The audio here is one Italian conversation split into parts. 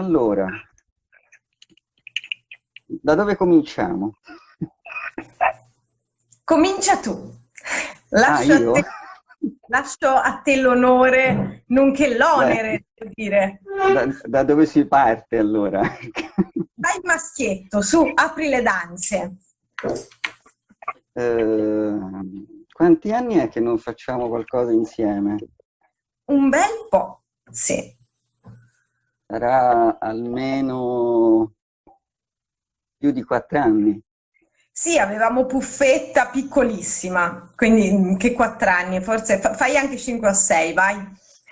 Allora, da dove cominciamo? Comincia tu. Lascio, ah, a, te, lascio a te l'onore, nonché l'onere, devo dire. Da, da, dove si parte allora? Vai maschietto, su, apri le danze. Eh, quanti anni è che non facciamo qualcosa insieme? Un bel po', sì. Sarà almeno più di quattro anni. Sì, avevamo Puffetta piccolissima, quindi mm, che quattro anni, forse fai anche 5 o 6, vai.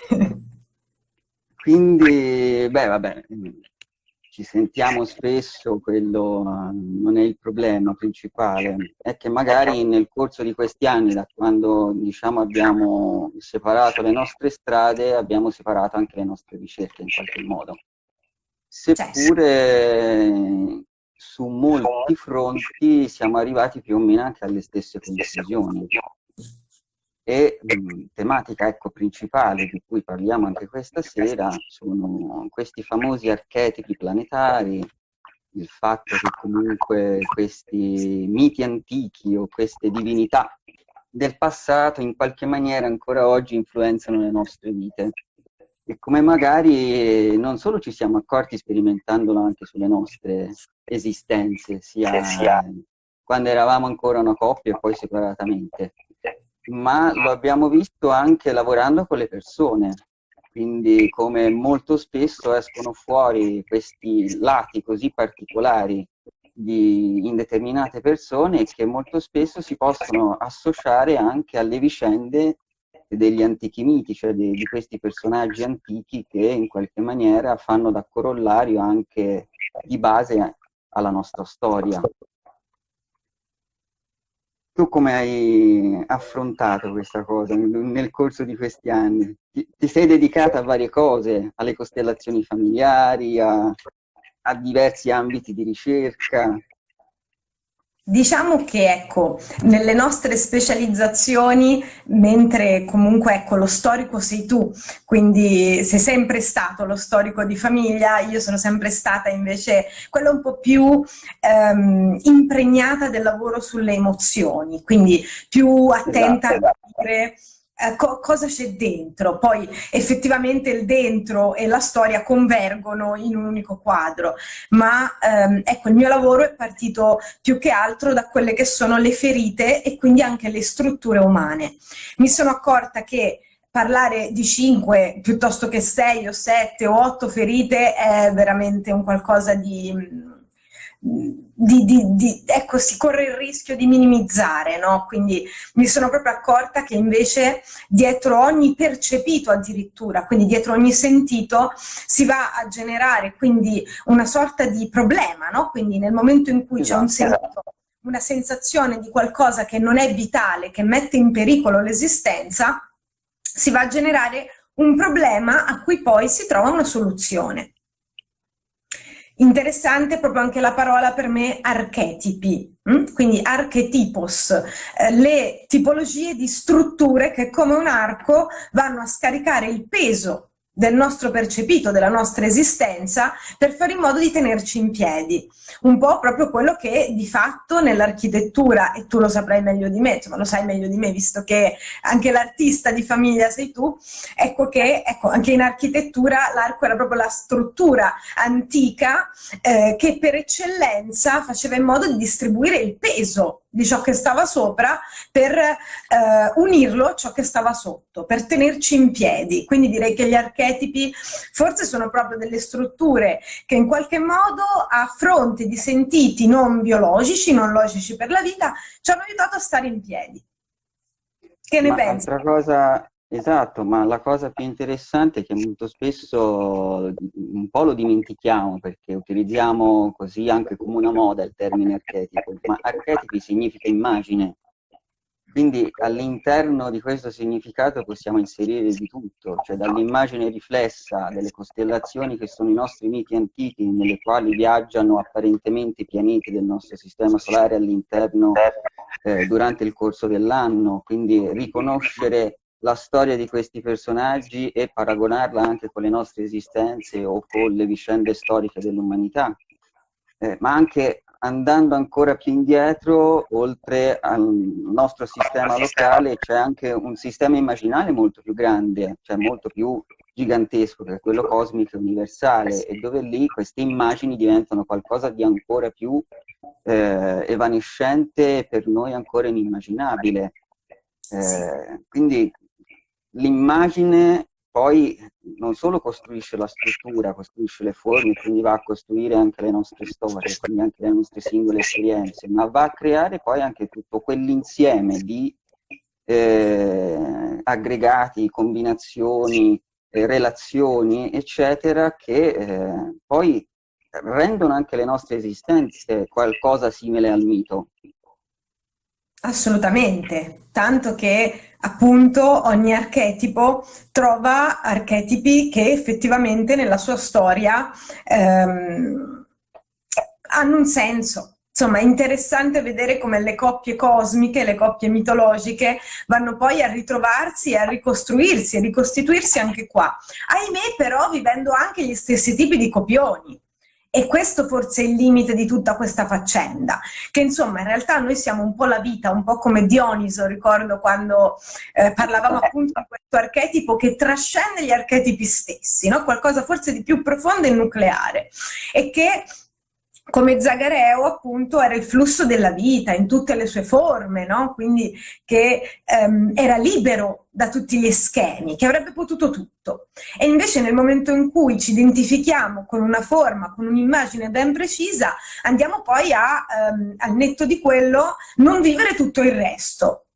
quindi, beh, vabbè, ci sentiamo spesso, quello non è il problema principale, è che magari nel corso di questi anni, da quando diciamo, abbiamo separato le nostre strade, abbiamo separato anche le nostre ricerche in qualche modo. Seppure su molti fronti siamo arrivati più o meno anche alle stesse conclusioni e mh, tematica ecco, principale di cui parliamo anche questa sera sono questi famosi archetipi planetari, il fatto che comunque questi miti antichi o queste divinità del passato in qualche maniera ancora oggi influenzano le nostre vite e come magari non solo ci siamo accorti sperimentandolo anche sulle nostre esistenze, sia, sia. quando eravamo ancora una coppia e poi separatamente, ma lo abbiamo visto anche lavorando con le persone, quindi come molto spesso escono fuori questi lati così particolari di, in determinate persone che molto spesso si possono associare anche alle vicende degli antichi miti, cioè di, di questi personaggi antichi che in qualche maniera fanno da corollario anche di base alla nostra storia. Tu come hai affrontato questa cosa nel corso di questi anni? Ti, ti sei dedicata a varie cose, alle costellazioni familiari, a, a diversi ambiti di ricerca? Diciamo che ecco, nelle nostre specializzazioni, mentre comunque ecco, lo storico sei tu, quindi sei sempre stato lo storico di famiglia, io sono sempre stata invece quella un po' più ehm, impregnata del lavoro sulle emozioni, quindi più attenta esatto, a capire eh, co cosa c'è dentro, poi effettivamente il dentro e la storia convergono in un unico quadro, ma ehm, ecco il mio lavoro è partito più che altro da quelle che sono le ferite e quindi anche le strutture umane. Mi sono accorta che parlare di 5 piuttosto che 6 o 7 o 8 ferite è veramente un qualcosa di di, di, di, ecco, si corre il rischio di minimizzare, no? Quindi mi sono proprio accorta che invece dietro ogni percepito addirittura, quindi dietro ogni sentito, si va a generare quindi una sorta di problema, no? Quindi nel momento in cui c'è un esatto. sentito, una sensazione di qualcosa che non è vitale, che mette in pericolo l'esistenza, si va a generare un problema a cui poi si trova una soluzione. Interessante proprio anche la parola per me archetipi, hm? quindi archetipos, eh, le tipologie di strutture che come un arco vanno a scaricare il peso del nostro percepito, della nostra esistenza, per fare in modo di tenerci in piedi. Un po' proprio quello che di fatto nell'architettura, e tu lo saprai meglio di me, insomma lo sai meglio di me, visto che anche l'artista di famiglia sei tu, ecco che ecco, anche in architettura l'arco era proprio la struttura antica eh, che per eccellenza faceva in modo di distribuire il peso di ciò che stava sopra per eh, unirlo a ciò che stava sotto, per tenerci in piedi. Quindi direi che gli archetipi forse sono proprio delle strutture che in qualche modo a fronte di sentiti non biologici, non logici per la vita, ci hanno aiutato a stare in piedi. Che ne Ma pensi? Altra cosa, esatto, ma la cosa più interessante è che molto spesso un po' lo dimentichiamo perché utilizziamo così anche come una moda il termine archetipo, ma archetipi significa immagine. Quindi all'interno di questo significato possiamo inserire di tutto, cioè dall'immagine riflessa delle costellazioni che sono i nostri miti antichi, nelle quali viaggiano apparentemente i pianeti del nostro sistema solare all'interno eh, durante il corso dell'anno, quindi riconoscere la storia di questi personaggi e paragonarla anche con le nostre esistenze o con le vicende storiche dell'umanità, eh, ma anche andando ancora più indietro, oltre al nostro sistema locale, c'è anche un sistema immaginale molto più grande, cioè molto più gigantesco, che è quello cosmico e universale, e dove lì queste immagini diventano qualcosa di ancora più eh, evanescente e per noi ancora inimmaginabile. Eh, quindi l'immagine poi non solo costruisce la struttura, costruisce le forme, quindi va a costruire anche le nostre storie, quindi anche le nostre singole esperienze, ma va a creare poi anche tutto quell'insieme di eh, aggregati, combinazioni, eh, relazioni, eccetera, che eh, poi rendono anche le nostre esistenze qualcosa simile al mito. Assolutamente, tanto che appunto ogni archetipo trova archetipi che effettivamente nella sua storia ehm, hanno un senso. Insomma, è interessante vedere come le coppie cosmiche, le coppie mitologiche vanno poi a ritrovarsi e a ricostruirsi e ricostituirsi anche qua. Ahimè, però, vivendo anche gli stessi tipi di copioni. E questo forse è il limite di tutta questa faccenda, che insomma in realtà noi siamo un po' la vita, un po' come Dioniso, ricordo quando eh, parlavamo appunto di questo archetipo che trascende gli archetipi stessi, no? qualcosa forse di più profondo e nucleare, e che come Zagareo appunto era il flusso della vita in tutte le sue forme, no? quindi che ehm, era libero da tutti gli schemi, che avrebbe potuto tutto. E invece nel momento in cui ci identifichiamo con una forma, con un'immagine ben precisa, andiamo poi a, ehm, al netto di quello, non vivere tutto il resto,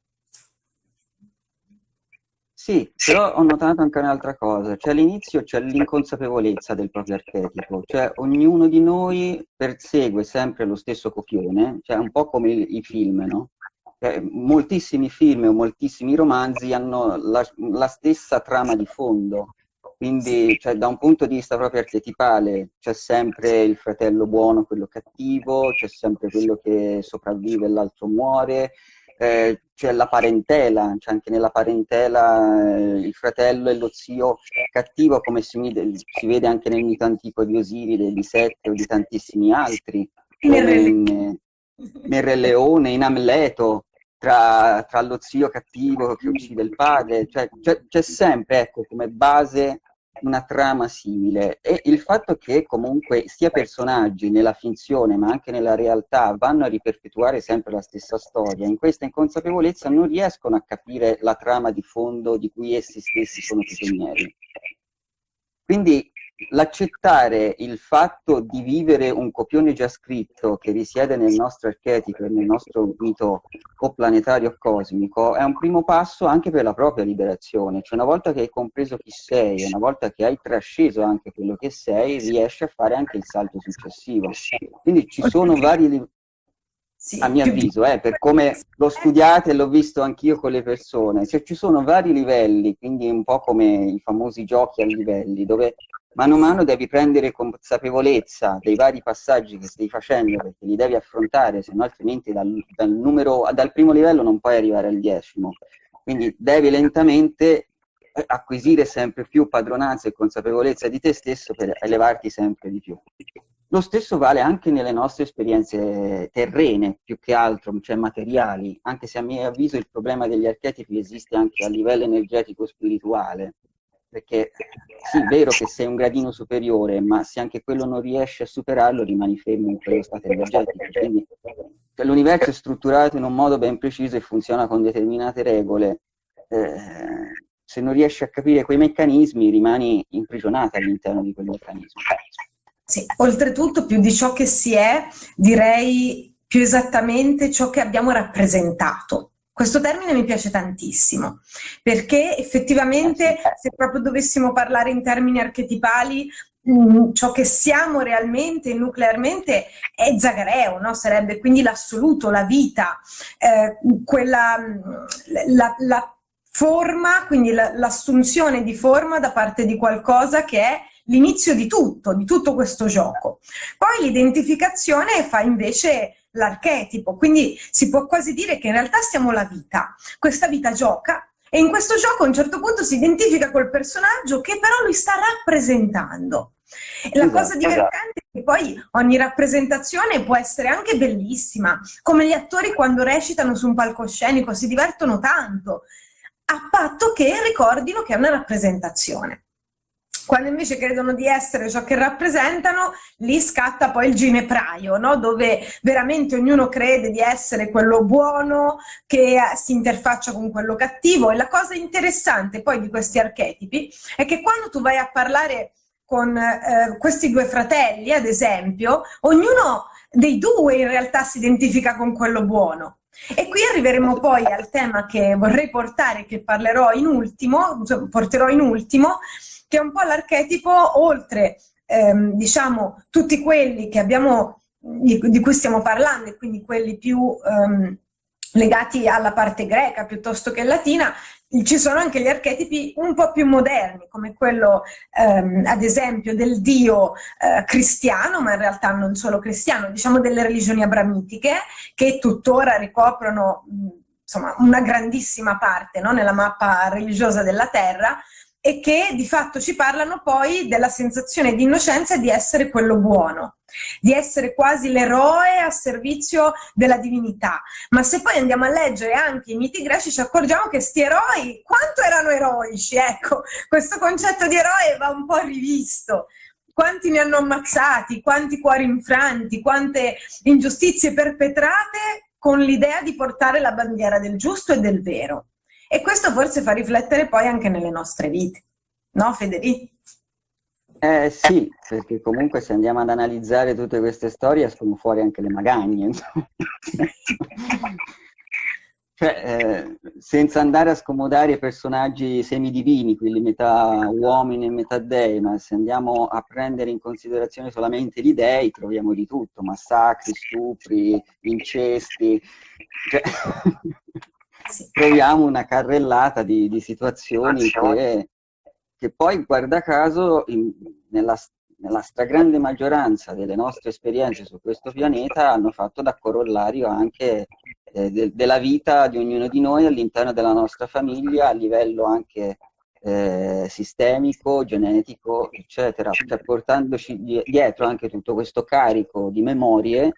sì, però ho notato anche un'altra cosa, cioè all'inizio c'è l'inconsapevolezza del proprio archetipo, cioè ognuno di noi persegue sempre lo stesso copione, cioè un po' come i, i film, no? Cioè, moltissimi film o moltissimi romanzi hanno la, la stessa trama di fondo, quindi cioè, da un punto di vista proprio archetipale c'è sempre il fratello buono, quello cattivo, c'è sempre quello che sopravvive e l'altro muore, eh, c'è la parentela, c'è anche nella parentela eh, il fratello e lo zio cattivo, come si, si, vede anche nel mito antico di Osiride, di Sette o di tantissimi altri, come in, nel Re Leone, in Amleto, tra, tra, lo zio cattivo che uccide il padre, cioè, c'è sempre ecco, come base una trama simile e il fatto che comunque sia personaggi nella finzione ma anche nella realtà vanno a riperpetuare sempre la stessa storia, in questa inconsapevolezza non riescono a capire la trama di fondo di cui essi stessi sono prigionieri. Quindi l'accettare il fatto di vivere un copione già scritto che risiede nel nostro archetipo e nel nostro mito o planetario o cosmico è un primo passo anche per la propria liberazione, cioè una volta che hai compreso chi sei, una volta che hai trasceso anche quello che sei, riesci a fare anche il salto successivo. Quindi ci sono vari sì, a mio avviso, eh, per come l'ho studiato e l'ho visto anch'io con le persone, cioè ci sono vari livelli, quindi un po' come i famosi giochi a livelli, dove mano a mano devi prendere consapevolezza dei vari passaggi che stai facendo perché li devi affrontare, se no altrimenti dal, dal, numero, dal primo livello non puoi arrivare al decimo. Quindi devi lentamente eh, acquisire sempre più padronanza e consapevolezza di te stesso per elevarti sempre di più. Lo stesso vale anche nelle nostre esperienze terrene, più che altro, cioè materiali, anche se a mio avviso il problema degli archetipi esiste anche a livello energetico spirituale, perché sì, è vero che sei un gradino superiore, ma se anche quello non riesci a superarlo rimani fermo in quello stato energetico. Quindi cioè, l'universo è strutturato in un modo ben preciso e funziona con determinate regole. Eh, se non riesci a capire quei meccanismi rimani imprigionato all'interno di quei meccanismi. Sì, oltretutto più di ciò che si è, direi più esattamente ciò che abbiamo rappresentato. Questo termine mi piace tantissimo, perché effettivamente se proprio dovessimo parlare in termini archetipali, mh, mm, ciò che siamo realmente, nuclearmente, è Zagareo, no? sarebbe quindi l'assoluto, la vita, eh, quella, mm, la, la forma, quindi l'assunzione di forma da parte di qualcosa che è l'inizio di tutto, di tutto questo gioco. Poi l'identificazione fa invece l'archetipo, quindi si può quasi dire che in realtà siamo la vita. Questa vita gioca E in questo gioco a un certo punto si identifica col personaggio che però lui sta rappresentando. E la esatto, cosa divertente esatto. è che poi ogni rappresentazione può essere anche bellissima, come gli attori quando recitano su un palcoscenico si divertono tanto, a patto che ricordino che è una rappresentazione. Quando invece credono di essere ciò che rappresentano, lì scatta poi il ginepraio, no? dove veramente ognuno crede di essere quello buono, che si interfaccia con quello cattivo. E la cosa interessante poi di questi archetipi è che quando tu vai a parlare con eh, questi due fratelli, ad esempio, ognuno dei due in realtà si identifica con quello buono. E qui arriveremo poi al tema che vorrei portare, che parlerò in ultimo, cioè porterò in ultimo, che è un po' l'archetipo oltre, ehm, diciamo, tutti quelli che abbiamo, di, di, cui stiamo parlando, e quindi quelli più ehm, legati alla parte greca piuttosto che latina, ci sono anche gli archetipi un po' più moderni, come quello ehm, ad esempio del dio eh, cristiano, ma in realtà non solo cristiano, diciamo delle religioni abramitiche, che tuttora ricoprono insomma, una grandissima parte no, nella mappa religiosa della terra, e che di fatto ci parlano poi della sensazione di innocenza e di essere quello buono, di essere quasi l'eroe a servizio della divinità. Ma se poi andiamo a leggere anche i miti greci ci accorgiamo che sti eroi, quanto erano eroici, ecco, questo concetto di eroe va un po' rivisto. Quanti ne hanno ammazzati, quanti cuori infranti, quante ingiustizie perpetrate con l'idea di portare la bandiera del giusto e del vero. E questo forse fa riflettere poi anche nelle nostre vite, no Federico? Eh sì, perché comunque se andiamo ad analizzare tutte queste storie escono fuori anche le magagne. cioè, eh, senza andare a scomodare i personaggi semidivini, quelli metà uomini e metà dei, ma se andiamo a prendere in considerazione solamente gli dei, troviamo di tutto, massacri, stupri, incesti. Cioè, sì. troviamo una carrellata di, di situazioni che, che, poi, guarda caso, in, nella, nella stragrande maggioranza delle nostre esperienze su questo pianeta hanno fatto da corollario anche eh, de, della vita di ognuno di noi all'interno della nostra famiglia, a livello anche eh, sistemico, genetico, eccetera, cioè portandoci dietro anche tutto questo carico di memorie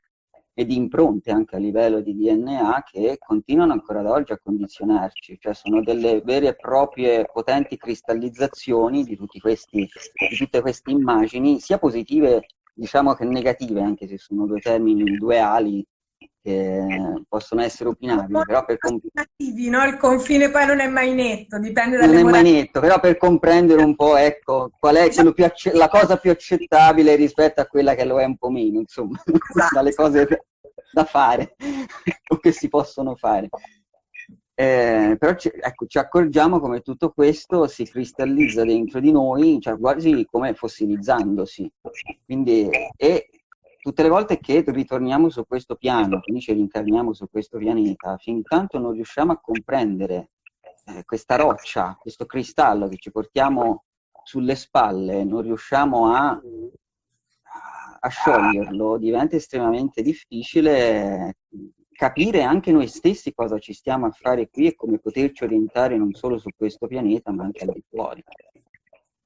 e di impronte anche a livello di DNA che continuano ancora ad oggi a condizionarci, cioè sono delle vere e proprie potenti cristallizzazioni di, questi, di tutte queste immagini, sia positive diciamo che negative, anche se sono due termini duali che possono essere opinabili, però per no? Il confine poi non è mai netto, dipende dalle Non è mai netto, però per comprendere un po', ecco, qual è diciamo... la cosa più accettabile rispetto a quella che lo è un po' meno, insomma, esatto. dalle cose da fare o che si possono fare. Eh, però ci, ecco, ci accorgiamo come tutto questo si cristallizza dentro di noi, cioè quasi come fossilizzandosi. Quindi, e tutte le volte che ritorniamo su questo piano, quindi ci rincarniamo su questo pianeta, fin tanto non riusciamo a comprendere eh, questa roccia, questo cristallo che ci portiamo sulle spalle, non riusciamo a, a scioglierlo, diventa estremamente difficile capire anche noi stessi cosa ci stiamo a fare qui e come poterci orientare non solo su questo pianeta ma anche al di fuori.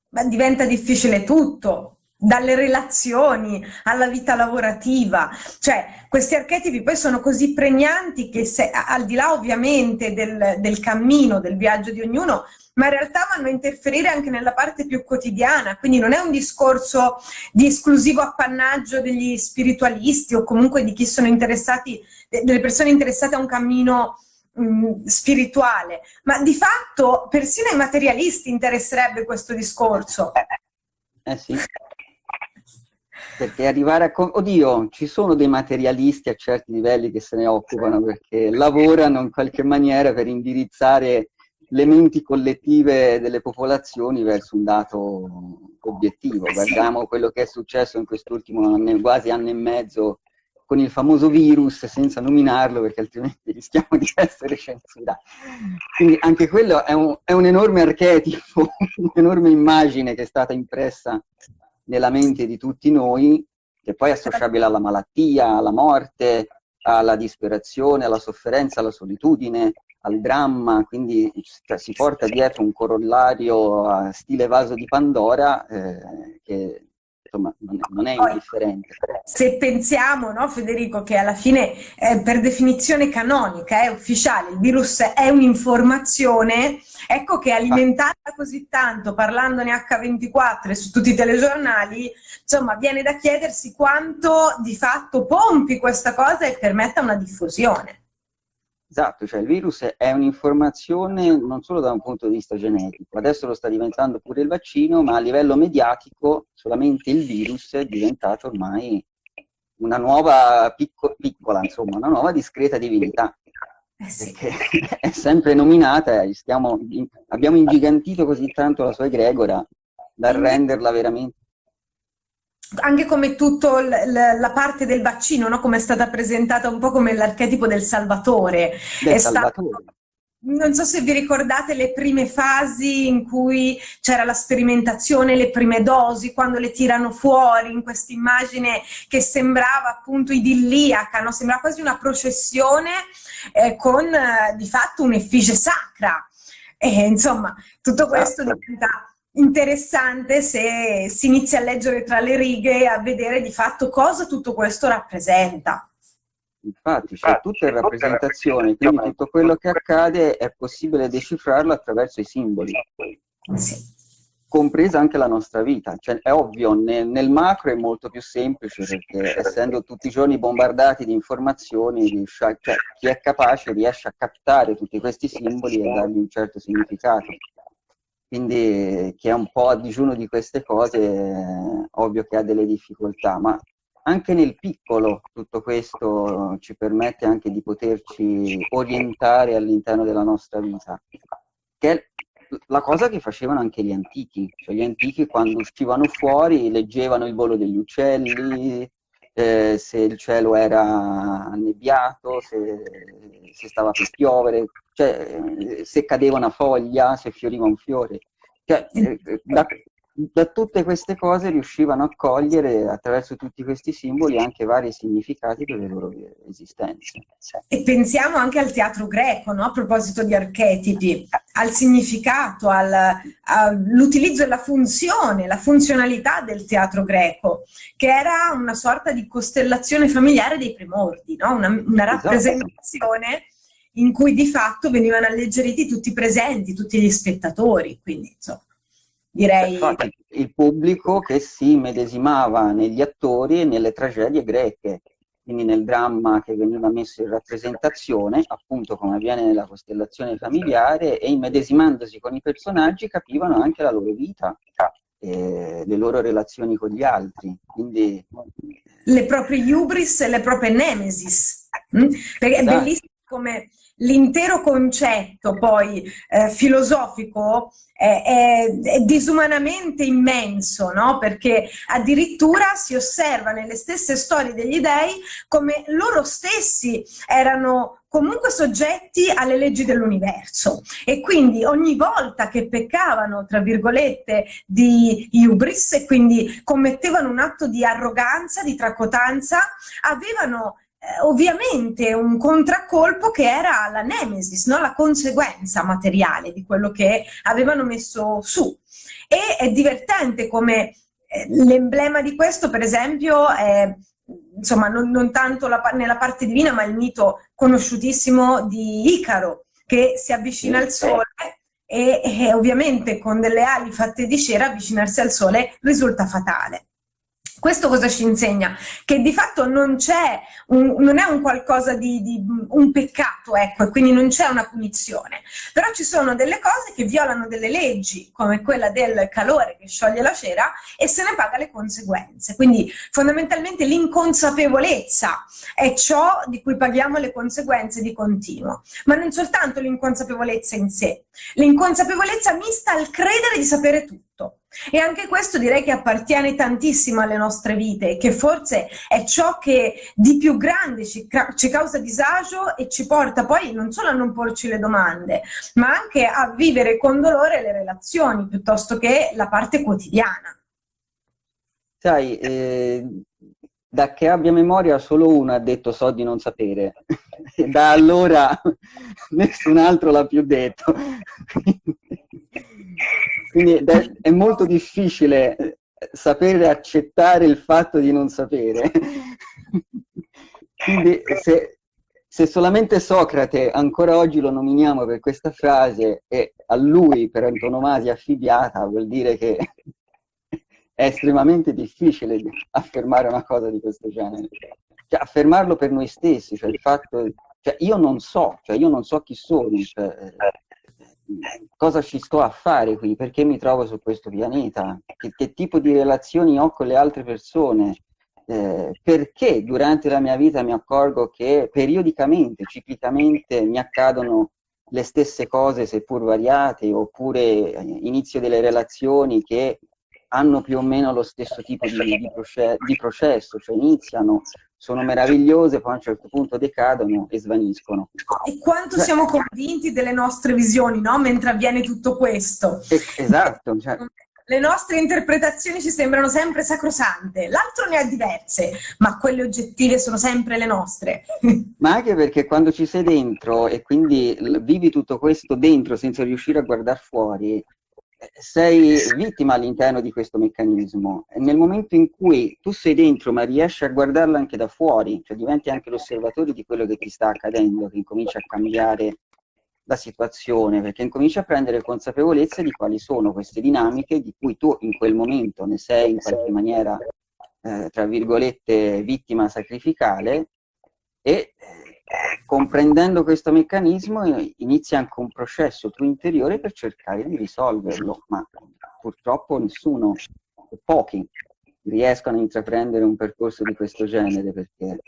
Ma diventa difficile tutto, dalle relazioni alla vita lavorativa, cioè questi archetipi poi sono così pregnanti che se, al di là ovviamente del, del cammino, del viaggio di ognuno, ma in realtà vanno a interferire anche nella parte più quotidiana, quindi non è un discorso di esclusivo appannaggio degli spiritualisti o comunque di chi sono interessati, delle persone interessate a un cammino mh, spirituale, ma di fatto persino ai materialisti interesserebbe questo discorso. Eh sì perché arrivare a... Oddio, ci sono dei materialisti a certi livelli che se ne occupano perché lavorano in qualche maniera per indirizzare le menti collettive delle popolazioni verso un dato obiettivo. Guardiamo quello che è successo in quest'ultimo anno, quasi anno e mezzo con il famoso virus senza nominarlo perché altrimenti rischiamo di essere censurati. Quindi anche quello è un, è un enorme archetipo, un'enorme immagine che è stata impressa nella mente di tutti noi, che poi è associabile alla malattia, alla morte, alla disperazione, alla sofferenza, alla solitudine, al dramma, quindi cioè, si porta dietro un corollario a stile vaso di Pandora eh, che insomma non è, indifferente. Se pensiamo, no, Federico, che alla fine eh, per definizione canonica è ufficiale, il virus è un'informazione, ecco che alimentata così tanto, parlandone H24 e su tutti i telegiornali, insomma viene da chiedersi quanto di fatto pompi questa cosa e permetta una diffusione. Esatto, cioè il virus è un'informazione non solo da un punto di vista genetico, adesso lo sta diventando pure il vaccino, ma a livello mediatico solamente il virus è diventato ormai una nuova picco, piccola, insomma, una nuova discreta divinità. Eh sì. è sempre nominata, stiamo, abbiamo ingigantito così tanto la sua egregora da renderla veramente anche come tutta la parte del vaccino, no? come è stata presentata un po' come l'archetipo del salvatore. Del salvatore. Stato, non so se vi ricordate le prime fasi in cui c'era la sperimentazione, le prime dosi, quando le tirano fuori in questa immagine che sembrava appunto idilliaca, no? sembrava quasi una processione eh, con eh, di fatto un'effigie sacra. E, insomma, tutto questo esatto. diventa interessante se si inizia a leggere tra le righe e a vedere di fatto cosa tutto questo rappresenta. Infatti, cioè, tutto è rappresentazione, quindi tutto quello che accade è possibile decifrarlo attraverso i simboli. Sì. Compresa anche la nostra vita. Cioè, è ovvio, nel, nel, macro è molto più semplice perché essendo tutti i giorni bombardati di informazioni, cioè, chi è capace riesce a captare tutti questi simboli e dargli un certo significato quindi chi è un po' a digiuno di queste cose è ovvio che ha delle difficoltà, ma anche nel piccolo tutto questo ci permette anche di poterci orientare all'interno della nostra vita, che è la cosa che facevano anche gli antichi, cioè gli antichi quando uscivano fuori leggevano il volo degli uccelli, eh, se il cielo era annebbiato, se, se, stava per piovere, cioè, se cadeva una foglia, se fioriva un fiore. Cioè, eh, da, da, tutte queste cose riuscivano a cogliere attraverso tutti questi simboli anche vari significati delle loro esistenze. E pensiamo anche al teatro greco, no? a proposito di archetipi, al significato, all'utilizzo e la funzione, la funzionalità del teatro greco, che era una sorta di costellazione familiare dei primordi, no? una, una esatto. rappresentazione in cui di fatto venivano alleggeriti tutti i presenti, tutti gli spettatori, quindi insomma, direi... Il pubblico che si medesimava negli attori e nelle tragedie greche, quindi nel dramma che veniva messo in rappresentazione, appunto come avviene nella costellazione familiare, e immedesimandosi con i personaggi capivano anche la loro vita, le loro relazioni con gli altri. Quindi... Le proprie hubris e le proprie nemesis. Mm? Perché è esatto. bellissimo come l'intero concetto poi eh, filosofico è, è, è, disumanamente immenso, no? perché addirittura si osserva nelle stesse storie degli dei come loro stessi erano comunque soggetti alle leggi dell'universo e quindi ogni volta che peccavano, tra virgolette, di hubris e quindi commettevano un atto di arroganza, di tracotanza, avevano ovviamente un contraccolpo che era la nemesis, no? la conseguenza materiale di quello che avevano messo su. E è divertente come eh, l'emblema di questo, per esempio, è insomma non, non tanto la, nella parte divina, ma il mito conosciutissimo di Icaro, che si avvicina al sole e, e ovviamente con delle ali fatte di cera avvicinarsi al sole risulta fatale. Questo cosa ci insegna? Che di fatto non c'è, non è un qualcosa di, di, un peccato, ecco, e quindi non c'è una punizione. Però ci sono delle cose che violano delle leggi, come quella del calore che scioglie la cera, e se ne paga le conseguenze. Quindi fondamentalmente l'inconsapevolezza è ciò di cui paghiamo le conseguenze di continuo. Ma non soltanto l'inconsapevolezza in sé, l'inconsapevolezza mista al credere di sapere tutto. E anche questo direi che appartiene tantissimo alle nostre vite, che forse è ciò che di più grande ci, ci, causa disagio e ci porta poi non solo a non porci le domande, ma anche a vivere con dolore le relazioni piuttosto che la parte quotidiana. Sai, eh, da che abbia memoria solo uno ha detto so di non sapere e da allora nessun altro l'ha più detto. Quindi è molto difficile eh, sapere accettare il fatto di non sapere. Quindi se, se solamente Socrate ancora oggi lo nominiamo per questa frase e a lui per antonomasia affibbiata vuol dire che è estremamente difficile affermare una cosa di questo genere. Cioè, affermarlo per noi stessi, cioè il fatto, cioè io non so, cioè io non so chi sono, cioè, cosa ci sto a fare qui, perché mi trovo su questo pianeta, che, che tipo di relazioni ho con le altre persone, eh, perché durante la mia vita mi accorgo che periodicamente, ciclicamente mi accadono le stesse cose seppur variate, oppure inizio delle relazioni che hanno più o meno lo stesso tipo di, di, proce di processo, cioè iniziano, sono meravigliose, poi a un certo punto decadono e svaniscono. E quanto cioè, siamo convinti delle nostre visioni, no? Mentre avviene tutto questo. esatto. Cioè, le nostre interpretazioni ci sembrano sempre sacrosante, l'altro ne ha diverse, ma quelle oggettive sono sempre le nostre. Ma anche perché quando ci sei dentro e quindi vivi tutto questo dentro senza riuscire a guardare fuori, sei vittima all'interno di questo meccanismo. E nel momento in cui tu sei dentro ma riesci a guardarlo anche da fuori, cioè diventi anche l'osservatore di quello che ti sta accadendo, che incomincia a cambiare la situazione, perché incomincia a prendere consapevolezza di quali sono queste dinamiche di cui tu in quel momento ne sei in qualche maniera, eh, tra virgolette, vittima sacrificale e eh, comprendendo questo meccanismo inizia anche un processo tuo interiore per cercare di risolverlo, ma purtroppo nessuno, pochi, riescono a intraprendere un percorso di questo genere perché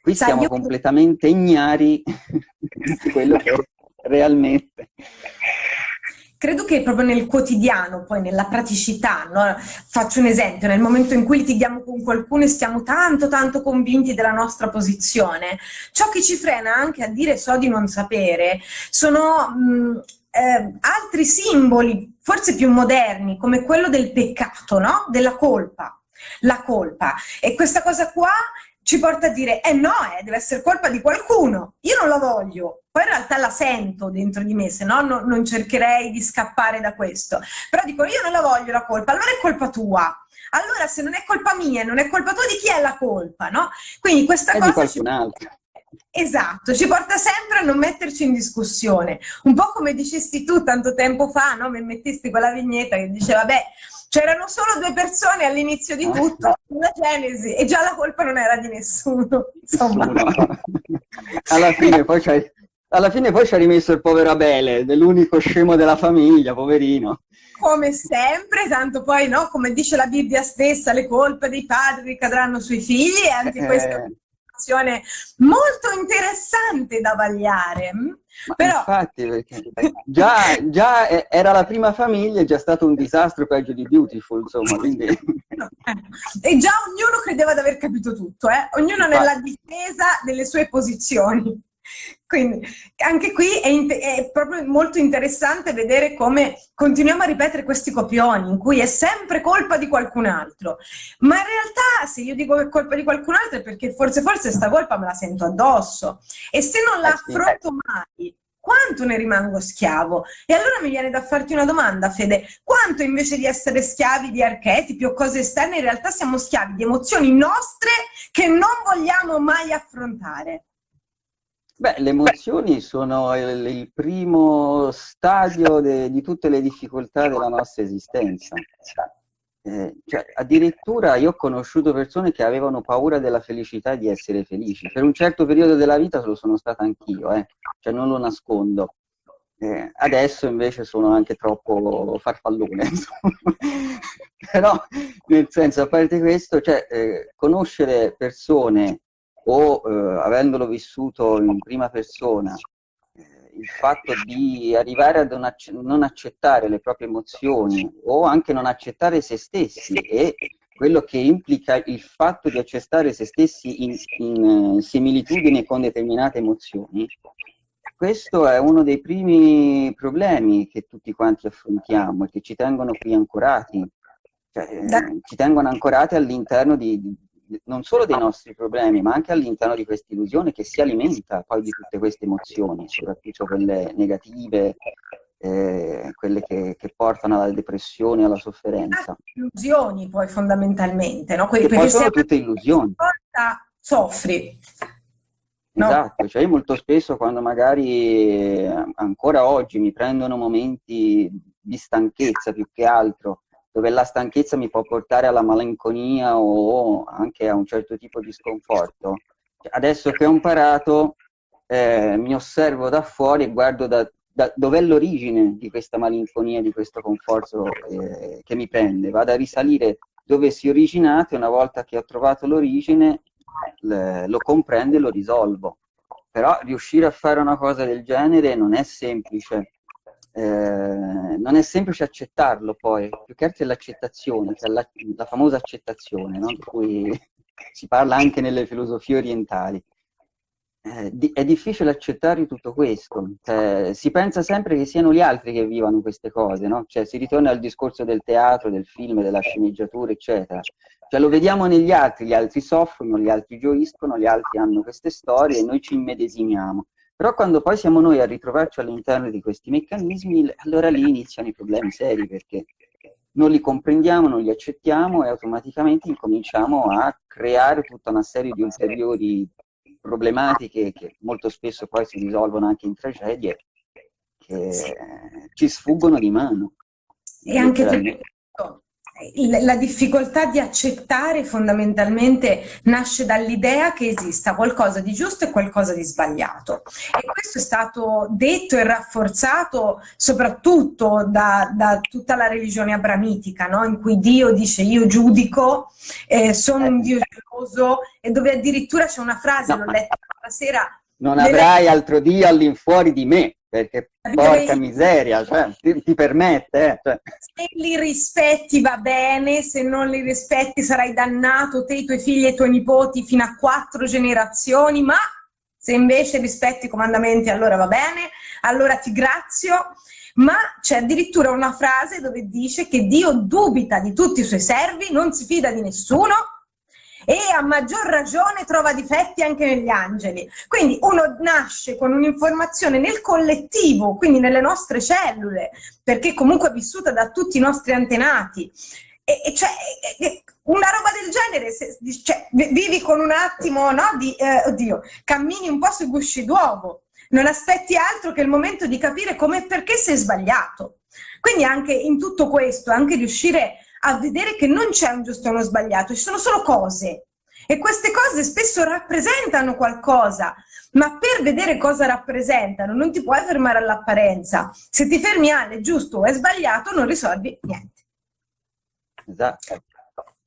qui siamo io... completamente ignari di quello che realmente. Credo che proprio nel quotidiano, poi nella praticità, no? faccio un esempio, nel momento in cui litighiamo con qualcuno e stiamo tanto tanto convinti della nostra posizione, ciò che ci frena anche a dire so di non sapere sono mh, eh, altri simboli, forse più moderni, come quello del peccato, no? della colpa la colpa. E questa cosa qua ci porta a dire, eh no, eh, deve essere colpa di qualcuno, io non la voglio, poi in realtà la sento dentro di me, se no non, non cercherei di scappare da questo, però dico io non la voglio la colpa, allora è colpa tua, allora se non è colpa mia, non è colpa tua, di chi è la colpa, no? Quindi questa è cosa... Ci... Esatto, ci porta sempre a non metterci in discussione. Un po' come dicesti tu tanto tempo fa, no? Mi mettesti quella vignetta che diceva, beh, c'erano solo due persone all'inizio di tutto, la Genesi, e già la colpa non era di nessuno. Insomma. alla, fine poi alla fine poi ci ha rimesso il povero Abele, l'unico scemo della famiglia, poverino. Come sempre, tanto poi, no, come dice la Bibbia stessa, le colpe dei padri ricadranno sui figli e anche eh. questa situazione molto interessante da vagliare. Però... Infatti, perché già, già, era la prima famiglia, è già stato un disastro peggio di Beautiful, insomma, quindi... E già ognuno credeva di aver capito tutto, eh? ognuno nella difesa delle sue posizioni. Quindi anche qui è, è, proprio molto interessante vedere come continuiamo a ripetere questi copioni in cui è sempre colpa di qualcun altro. Ma in realtà se io dico che è colpa di qualcun altro è perché forse forse sta colpa me la sento addosso. E se non la eh affronto mai, quanto ne rimango schiavo? E allora mi viene da farti una domanda, Fede, quanto invece di essere schiavi di archetipi o cose esterne, in realtà siamo schiavi di emozioni nostre che non vogliamo mai affrontare? Beh, le emozioni sono il, il primo stadio de, di tutte le difficoltà della nostra esistenza. Eh, cioè, addirittura io ho conosciuto persone che avevano paura della felicità di essere felici. Per un certo periodo della vita lo sono stata anch'io, eh? cioè non lo nascondo. Eh, adesso invece sono anche troppo farfallone. Però, nel senso, a parte questo, cioè, eh, conoscere persone o eh, avendolo vissuto in prima persona, eh, il fatto di arrivare a non, non accettare le proprie emozioni o anche non accettare se stessi e quello che implica il fatto di accettare se stessi in, in uh, similitudine con determinate emozioni, questo è uno dei primi problemi che tutti quanti affrontiamo e che ci tengono qui ancorati, cioè, eh, ci tengono ancorati all'interno di, non solo dei nostri problemi, ma anche all'interno di questa illusione che si alimenta poi di tutte queste emozioni, soprattutto quelle negative, eh, quelle che, che, portano alla depressione, alla sofferenza. Ah, illusioni poi fondamentalmente, no? Quelli, poi sono tutte illusioni. Volta soffri. No? Esatto, cioè io molto spesso quando magari eh, ancora oggi mi prendono momenti di stanchezza più che altro, dove la stanchezza mi può portare alla malinconia o anche a un certo tipo di sconforto. Adesso che ho imparato, eh, mi osservo da fuori e guardo da, da dov'è l'origine di questa malinconia, di questo conforto eh, che mi prende. Vado a risalire dove si è originato e una volta che ho trovato l'origine lo comprendo e lo risolvo. Però riuscire a fare una cosa del genere non è semplice eh, non è semplice accettarlo poi, più che altro è l'accettazione, cioè la, la, famosa accettazione, no? di cui si parla anche nelle filosofie orientali. Eh, è difficile accettare tutto questo, cioè, si pensa sempre che siano gli altri che vivano queste cose, no? cioè, si ritorna al discorso del teatro, del film, della sceneggiatura, eccetera. Cioè, lo vediamo negli altri, gli altri soffrono, gli altri gioiscono, gli altri hanno queste storie e noi ci immedesimiamo. Però quando poi siamo noi a ritrovarci all'interno di questi meccanismi, allora lì iniziano i problemi seri perché non li comprendiamo, non li accettiamo e automaticamente incominciamo a creare tutta una serie di ulteriori problematiche che molto spesso poi si risolvono anche in tragedie che ci sfuggono di mano. E anche perché la difficoltà di accettare fondamentalmente nasce dall'idea che esista qualcosa di giusto e qualcosa di sbagliato. E questo è stato detto e rafforzato soprattutto da, da tutta la religione abramitica, no? in cui Dio dice io giudico, eh, sono un Dio geloso, e dove addirittura c'è una frase, l'ho letta stasera. Non avrai altro Dio all'infuori di me perché porca miseria, cioè, ti, ti, permette. Eh, cioè. Se li rispetti va bene, se non li rispetti sarai dannato te, i tuoi figli e i tuoi nipoti fino a quattro generazioni, ma se invece rispetti i comandamenti allora va bene, allora ti grazio. Ma c'è addirittura una frase dove dice che Dio dubita di tutti i suoi servi, non si fida di nessuno, e a maggior ragione trova difetti anche negli angeli. Quindi uno nasce con un'informazione nel collettivo, quindi nelle nostre cellule, perché comunque è vissuta da tutti i nostri antenati. E, e cioè, una roba del genere, se, cioè, vivi con un attimo, no, di, eh, oddio, cammini un po' sui gusci d'uovo, non aspetti altro che il momento di capire come e perché sei sbagliato. Quindi anche in tutto questo, anche riuscire a vedere che non c'è un giusto e uno sbagliato, ci sono solo cose. E queste cose spesso rappresentano qualcosa, ma per vedere cosa rappresentano non ti puoi fermare all'apparenza. Se ti fermi alle giusto o è sbagliato non risolvi niente. Esatto.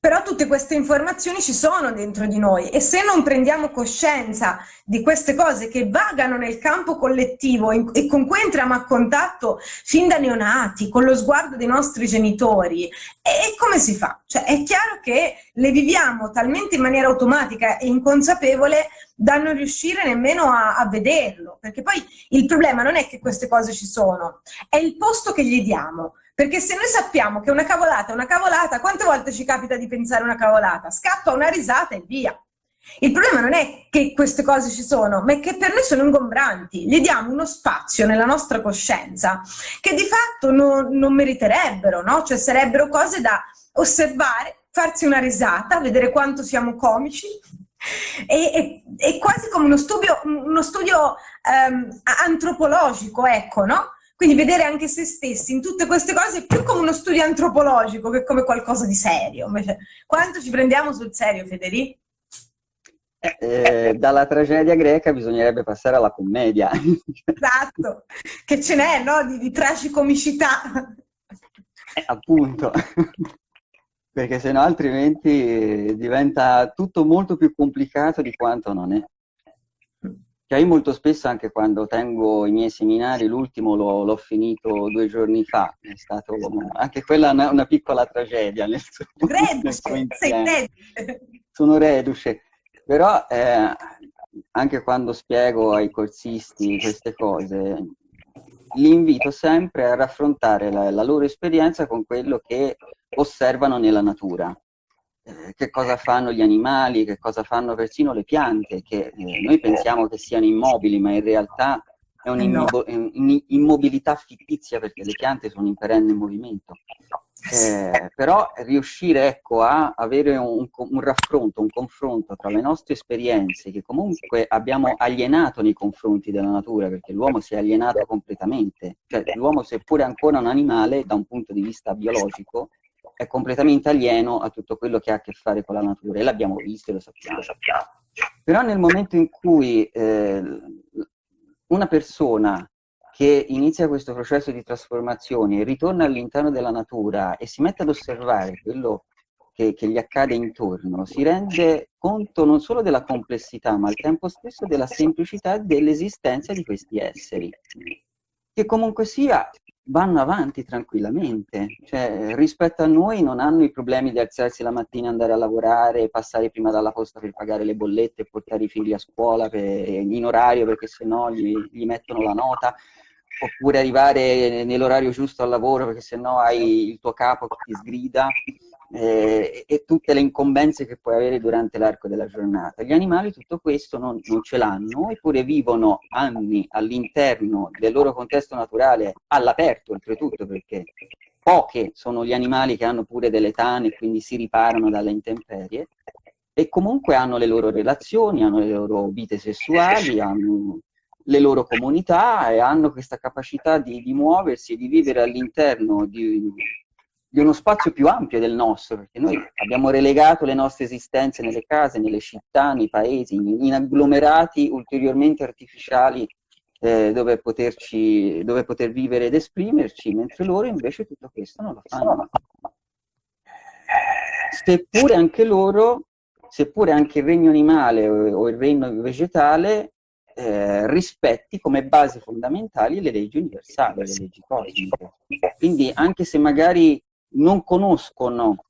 Però tutte queste informazioni ci sono dentro di noi e se non prendiamo coscienza di queste cose che vagano nel campo collettivo e con cui entriamo a contatto fin da neonati, con lo sguardo dei nostri genitori, e come si fa? Cioè è chiaro che le viviamo talmente in maniera automatica e inconsapevole da non riuscire nemmeno a, a vederlo, perché poi il problema non è che queste cose ci sono, è il posto che gli diamo. Perché se noi sappiamo che una cavolata è una cavolata, quante volte ci capita di pensare una cavolata? Scappa una risata e via. Il problema non è che queste cose ci sono, ma è che per noi sono ingombranti. Gli diamo uno spazio nella nostra coscienza che di fatto non, non meriterebbero, no? Cioè sarebbero cose da osservare, farsi una risata, vedere quanto siamo comici, è, è, quasi come uno studio, uno studio um, antropologico, ecco, no? Quindi vedere anche se stessi in tutte queste cose è più come uno studio antropologico che come qualcosa di serio. Invece, quanto ci prendiamo sul serio, Federico? Eh, dalla tragedia greca bisognerebbe passare alla commedia. Esatto, che ce n'è, no? Di, di tragicomicità. Eh, appunto, perché sennò altrimenti diventa tutto molto più complicato di quanto non è. Cioè io molto spesso anche quando tengo i miei seminari, l'ultimo l'ho finito due giorni fa, è stato anche quella una, una piccola tragedia nel suo, reduce, nel sei Sono reduce, però eh, anche quando spiego ai corsisti queste cose, li invito sempre a raffrontare la, la loro esperienza con quello che osservano nella natura. Eh, che cosa fanno gli animali, che cosa fanno persino le piante, che eh, noi pensiamo che siano immobili, ma in realtà è un'immobilità fittizia perché le piante sono in perenne movimento. Eh, però riuscire ecco, a avere un, un, raffronto, un confronto tra le nostre esperienze che comunque abbiamo alienato nei confronti della natura, perché l'uomo si è alienato completamente, cioè l'uomo seppure ancora un animale da un punto di vista biologico, è completamente alieno a tutto quello che ha a che fare con la natura e l'abbiamo visto e lo sappiamo. Lo sappiamo. Però nel momento in cui eh, una persona che inizia questo processo di trasformazione, ritorna all'interno della natura e si mette ad osservare quello che, che, gli accade intorno, si rende conto non solo della complessità, ma al tempo stesso della semplicità dell'esistenza di questi esseri, che comunque sia vanno avanti tranquillamente, cioè, rispetto a noi non hanno i problemi di alzarsi la mattina, andare a lavorare, passare prima dalla posta per pagare le bollette, portare i figli a scuola per, in orario perché sennò gli, gli mettono la nota, oppure arrivare nell'orario giusto al lavoro perché sennò hai il tuo capo che ti sgrida eh, e tutte le incombenze che puoi avere durante l'arco della giornata. Gli animali tutto questo non, non ce l'hanno, eppure vivono anni all'interno del loro contesto naturale, all'aperto oltretutto, perché poche sono gli animali che hanno pure delle tane e quindi si riparano dalle intemperie, e comunque hanno le loro relazioni, hanno le loro vite sessuali, hanno le loro comunità e hanno questa capacità di, di muoversi e di vivere all'interno di, di, uno spazio più ampio del nostro, perché noi abbiamo relegato le nostre esistenze nelle case, nelle città, nei paesi, in, agglomerati ulteriormente artificiali eh, dove, poterci, dove poter vivere ed esprimerci, mentre loro invece tutto questo non lo fanno. Seppure anche loro, seppure anche il regno animale o, o il regno vegetale eh, rispetti come basi fondamentali le leggi universali, le leggi cosmiche. Quindi anche se magari non conoscono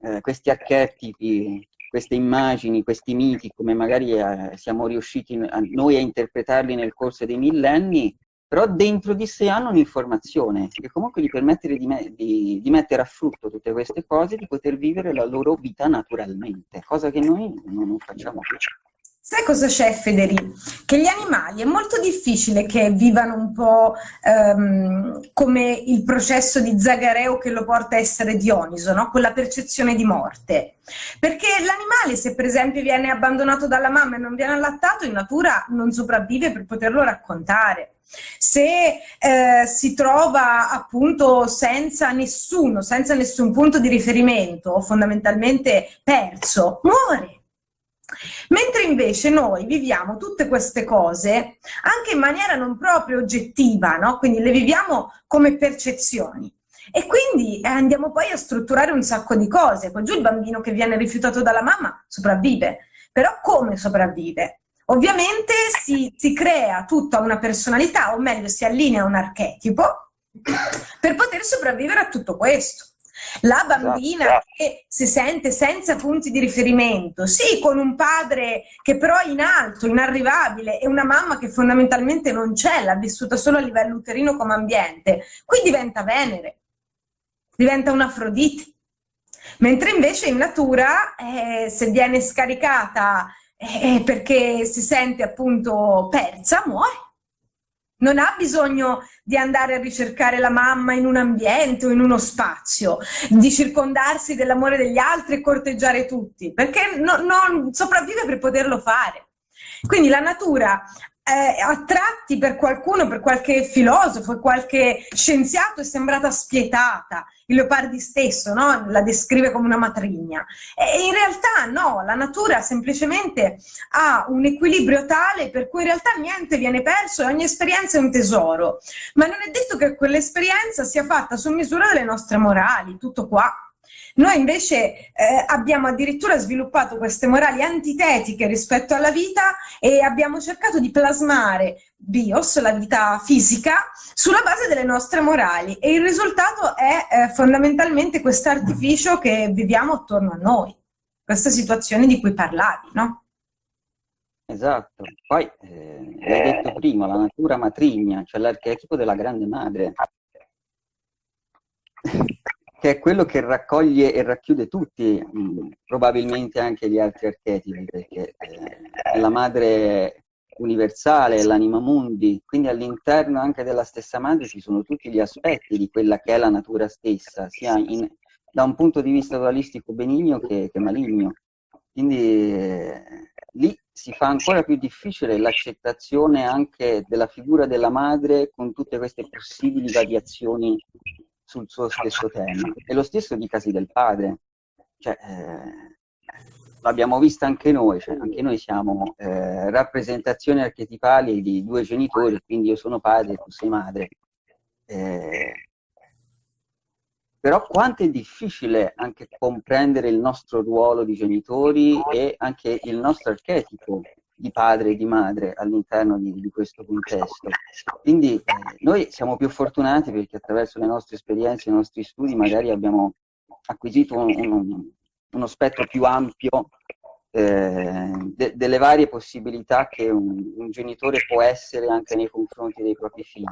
eh, questi archetipi, queste immagini, questi miti, come magari eh, siamo riusciti a, noi a interpretarli nel corso dei millenni, però dentro di sé hanno un'informazione che comunque gli permette di, me di, di, mettere a frutto tutte queste cose, di poter vivere la loro vita naturalmente, cosa che noi non, facciamo più. Sai cosa c'è, Federi? Che gli animali è molto difficile che vivano un po' ehm, come il processo di Zagareo che lo porta a essere Dioniso, no? quella percezione di morte. Perché l'animale, se per esempio viene abbandonato dalla mamma e non viene allattato, in natura non sopravvive per poterlo raccontare. Se eh, si trova appunto senza nessuno, senza nessun punto di riferimento, fondamentalmente perso, muore Mentre invece noi viviamo tutte queste cose anche in maniera non proprio oggettiva, no? quindi le viviamo come percezioni. E quindi eh, andiamo poi a strutturare un sacco di cose. Poi giù il bambino che viene rifiutato dalla mamma sopravvive. Però come sopravvive? Ovviamente si, si crea tutta una personalità, o meglio si allinea un archetipo, per poter sopravvivere a tutto questo. La bambina esatto. che si sente senza punti di riferimento, sì, con un padre che però è in alto, inarrivabile, e una mamma che fondamentalmente non c'è, l'ha vissuta solo a livello uterino come ambiente, qui diventa Venere, diventa un'Afrodite. Mentre invece in natura, eh, se viene scaricata eh, perché si sente appunto persa, muore non ha bisogno di andare a ricercare la mamma in un ambiente o in uno spazio, di circondarsi dell'amore degli altri e corteggiare tutti, perché no, non sopravvive per poterlo fare. Quindi la natura eh, a tratti per qualcuno, per qualche filosofo, qualche scienziato è sembrata spietata. Il Leopardi stesso no? la descrive come una matrigna. E in realtà no, la natura semplicemente ha un equilibrio tale per cui in realtà niente viene perso e ogni esperienza è un tesoro. Ma non è detto che quell'esperienza sia fatta su misura delle nostre morali, tutto qua. Noi invece eh, abbiamo addirittura sviluppato queste morali antitetiche rispetto alla vita e abbiamo cercato di plasmare bios, la vita fisica, sulla base delle nostre morali. E il risultato è eh, fondamentalmente questo artificio che viviamo attorno a noi, questa situazione di cui parlavi, no? Esatto, poi eh, l'hai detto prima, la natura matrigna, cioè l'archetipo della grande madre che è quello che raccoglie e racchiude tutti, mh, probabilmente anche gli altri archetipi, perché eh, è la madre universale, è l'anima mundi, quindi all'interno anche della stessa madre ci sono tutti gli aspetti di quella che è la natura stessa, sia in, da un punto di vista dualistico benigno che, che maligno. Quindi eh, lì si fa ancora più difficile l'accettazione anche della figura della madre con tutte queste possibili variazioni sul suo stesso tema. E lo stesso dicasi del padre. Cioè, eh, l'abbiamo vista anche noi, cioè anche noi siamo eh, rappresentazioni archetipali di due genitori, quindi io sono padre e tu sei madre. Eh, però quanto è difficile anche comprendere il nostro ruolo di genitori e anche il nostro archetipo di padre e di madre all'interno di, di, questo contesto. Quindi eh, noi siamo più fortunati perché attraverso le nostre esperienze, i nostri studi magari abbiamo acquisito un, un, uno spettro più ampio eh, de delle varie possibilità che un, un, genitore può essere anche nei confronti dei propri figli,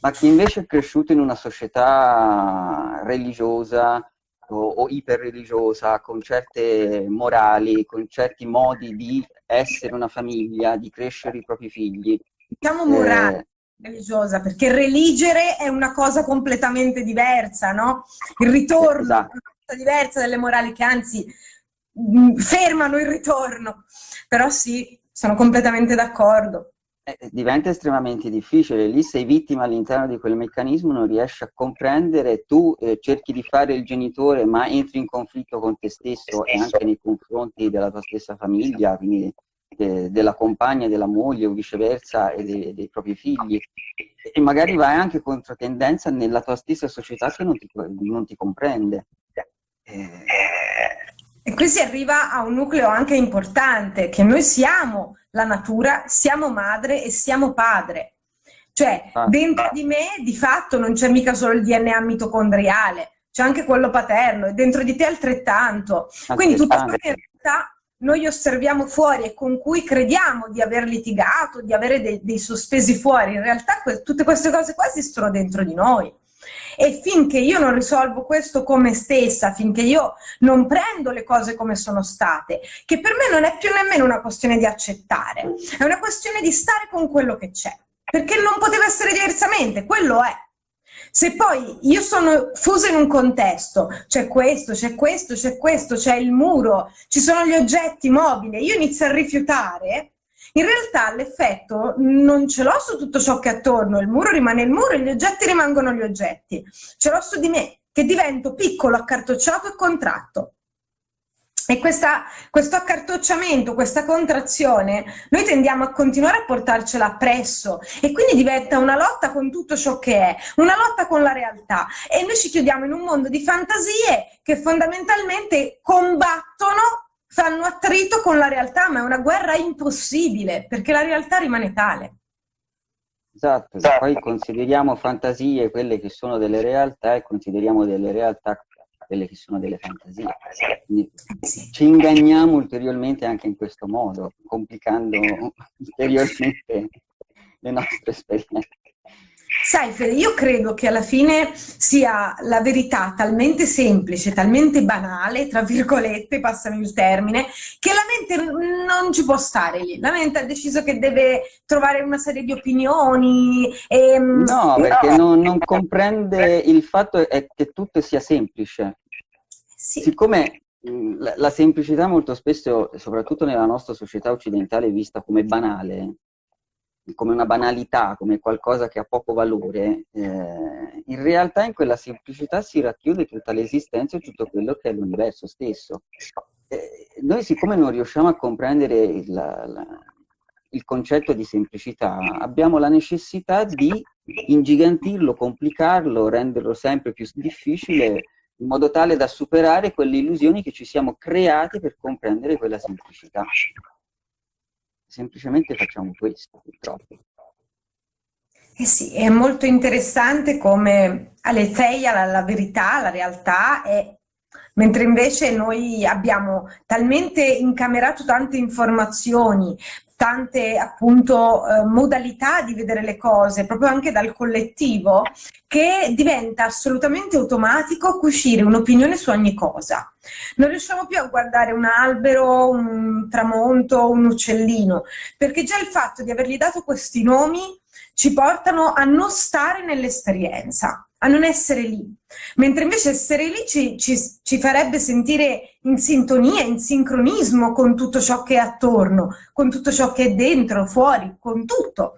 ma chi invece è cresciuto in una società religiosa o, iperreligiosa, con certe morali, con certi modi di essere una famiglia, di crescere i propri figli. Diciamo morale. Eh, religiosa, perché religere è una cosa completamente diversa, no? Il ritorno esatto. è una cosa diversa dalle morali che anzi Mm, fermano il ritorno. Però sì, sono completamente d'accordo. Eh, diventa estremamente difficile, lì sei vittima all'interno di quel meccanismo, non riesci a comprendere, tu eh, cerchi di fare il genitore ma entri in conflitto con te stesso e anche nei confronti della tua stessa famiglia, quindi eh, della compagna, della moglie o viceversa e dei, dei propri figli. E magari vai anche contro tendenza nella tua stessa società che non ti, non ti comprende. Eh, e qui si arriva a un nucleo anche importante, che noi siamo la natura, siamo madre e siamo padre. Cioè, ah. dentro di me di fatto non c'è mica solo il DNA mitocondriale, c'è anche quello paterno e dentro di te altrettanto. Quindi tutta questa realtà noi osserviamo fuori e con cui crediamo di aver litigato, di avere dei, dei sospesi fuori, in realtà que tutte queste cose qua esistono dentro di noi. E finché io non risolvo questo come stessa, finché io non prendo le cose come sono state, che per me non è più nemmeno una questione di accettare, è una questione di stare con quello che c'è, perché non poteva essere diversamente, quello è. Se poi io sono fusa in un contesto, c'è questo, c'è questo, c'è questo, c'è il muro, ci sono gli oggetti mobili, io inizio a rifiutare, in realtà l'effetto non ce l'ho su tutto ciò che è attorno, il muro rimane il muro e gli oggetti rimangono gli oggetti. Ce l'ho su di me, che divento piccolo, accartocciato e contratto. E questa, questo accartocciamento, questa contrazione, noi tendiamo a continuare a portarcela appresso e quindi diventa una lotta con tutto ciò che è, una lotta con la realtà. E noi ci chiudiamo in un mondo di fantasie che fondamentalmente combattono fanno attrito con la realtà, ma è una guerra impossibile, perché la realtà rimane tale. Esatto, esatto. poi consideriamo fantasie quelle che sono delle realtà e consideriamo delle realtà quelle che sono delle fantasie. Quindi ci inganniamo ulteriormente anche in questo modo, complicando ulteriormente le nostre esperienze. Sai Fede, io credo che alla fine sia la verità talmente semplice, talmente banale, tra virgolette, passami il termine, che la mente non ci può stare lì. La mente ha deciso che deve trovare una serie di opinioni. E, mm, no, perché no. Non, non, comprende il fatto che tutto sia semplice. Sì. Siccome la, la semplicità molto spesso, soprattutto nella nostra società occidentale, è vista come banale, come una banalità, come qualcosa che ha poco valore, eh, in realtà in quella semplicità si racchiude tutta l'esistenza e tutto quello che è l'universo stesso. Eh, noi siccome non riusciamo a comprendere il, la, il concetto di semplicità, abbiamo la necessità di ingigantirlo, complicarlo, renderlo sempre più difficile, in modo tale da superare quelle illusioni che ci siamo create per comprendere quella semplicità semplicemente facciamo questo, purtroppo. Eh sì, è molto interessante come Aletheia la, la verità, la realtà è mentre invece noi abbiamo talmente incamerato tante informazioni, tante appunto eh, modalità di vedere le cose, proprio anche dal collettivo, che diventa assolutamente automatico cucire un'opinione su ogni cosa. Non riusciamo più a guardare un albero, un tramonto, un uccellino, perché già il fatto di avergli dato questi nomi ci portano a non stare nell'esperienza a non essere lì. Mentre invece essere lì ci, ci, ci, farebbe sentire in sintonia, in sincronismo con tutto ciò che è attorno, con tutto ciò che è dentro, fuori, con tutto.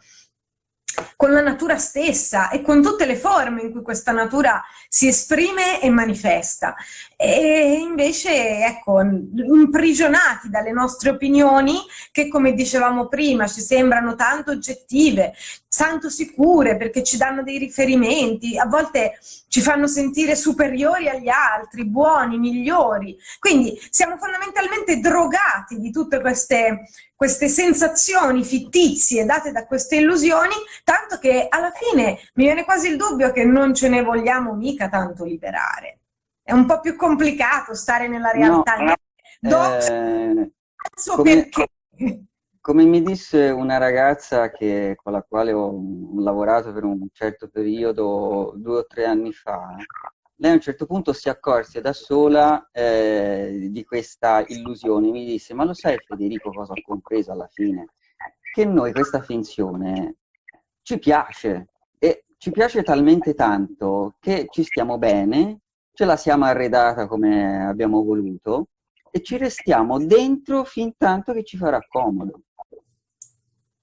Con la natura stessa e con tutte le forme in cui questa natura si esprime e manifesta. E invece, ecco, imprigionati dalle nostre opinioni che, come dicevamo prima, ci sembrano tanto oggettive, tanto sicure perché ci danno dei riferimenti, a volte ci fanno sentire superiori agli altri, buoni, migliori. Quindi siamo fondamentalmente drogati di tutte queste, queste sensazioni fittizie date da queste illusioni, tanto che alla fine mi viene quasi il dubbio che non ce ne vogliamo mica tanto liberare. È un po' più complicato stare nella realtà. No, eh, come? Come mi disse una ragazza che, con la quale ho lavorato per un certo periodo, due o tre anni fa, lei a un certo punto si accorse da sola eh, di questa illusione. Mi disse, ma lo sai Federico cosa ho compreso alla fine? Che noi questa finzione ci piace ci piace talmente tanto che ci stiamo bene, ce la siamo arredata come abbiamo voluto e ci restiamo dentro fin tanto che ci farà comodo.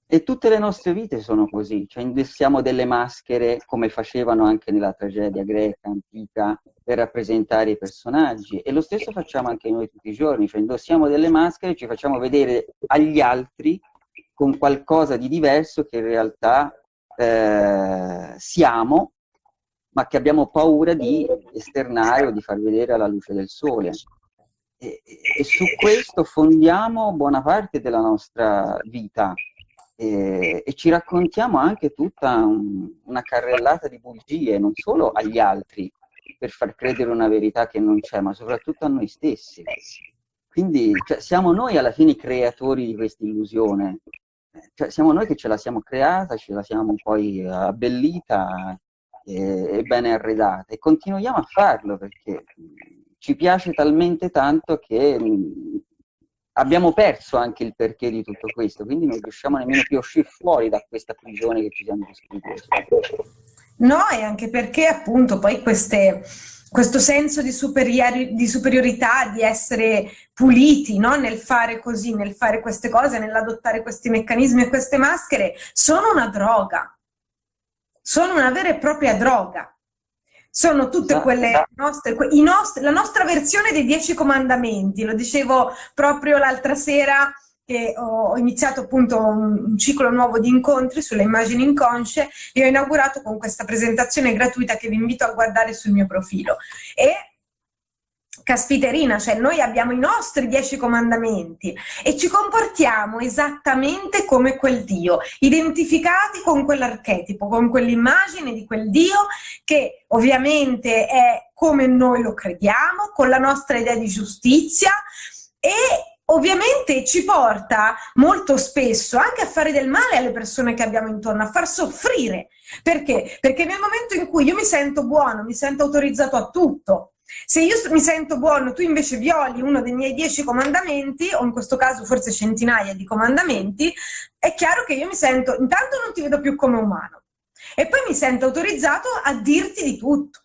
E tutte le nostre vite sono così, cioè indossiamo delle maschere come facevano anche nella tragedia greca, antica, per rappresentare i personaggi. E lo stesso facciamo anche noi tutti i giorni, cioè indossiamo delle maschere, ci facciamo vedere agli altri con qualcosa di diverso che in realtà eh, siamo, ma che abbiamo paura di esternare o di far vedere alla luce del sole. E, e su questo fondiamo buona parte della nostra vita, e, e ci raccontiamo anche tutta un, una carrellata di bugie, non solo agli altri, per far credere una verità che non c'è, ma soprattutto a noi stessi. Quindi cioè, siamo noi alla fine i creatori di questa illusione, cioè, siamo noi che ce la siamo creata, ce la siamo poi abbellita e, e ben arredata e continuiamo a farlo perché ci piace talmente tanto che abbiamo perso anche il perché di tutto questo, quindi non riusciamo nemmeno più a uscire fuori da questa prigione che ci siamo costruiti. No, e anche perché appunto poi queste, questo senso di, superiori, di, superiorità, di essere puliti no? nel fare così, nel fare queste cose, nell'adottare questi meccanismi e queste maschere, sono una droga, sono una vera e propria droga. Sono tutte quelle nostre, que nostri, la nostra versione dei dieci comandamenti, lo dicevo proprio l'altra sera che ho iniziato appunto un, ciclo nuovo di incontri sulle immagini inconsce e ho inaugurato con questa presentazione gratuita che vi invito a guardare sul mio profilo. E caspiterina, cioè noi abbiamo i nostri dieci comandamenti e ci comportiamo esattamente come quel Dio, identificati con quell'archetipo, con quell'immagine di quel Dio che ovviamente è come noi lo crediamo, con la nostra idea di giustizia e ovviamente ci porta molto spesso anche a fare del male alle persone che abbiamo intorno, a far soffrire. Perché? Perché nel momento in cui io mi sento buono, mi sento autorizzato a tutto, se io mi sento buono, tu invece violi uno dei miei dieci comandamenti, o in questo caso forse centinaia di comandamenti, è chiaro che io mi sento, intanto non ti vedo più come umano, e poi mi sento autorizzato a dirti di tutto.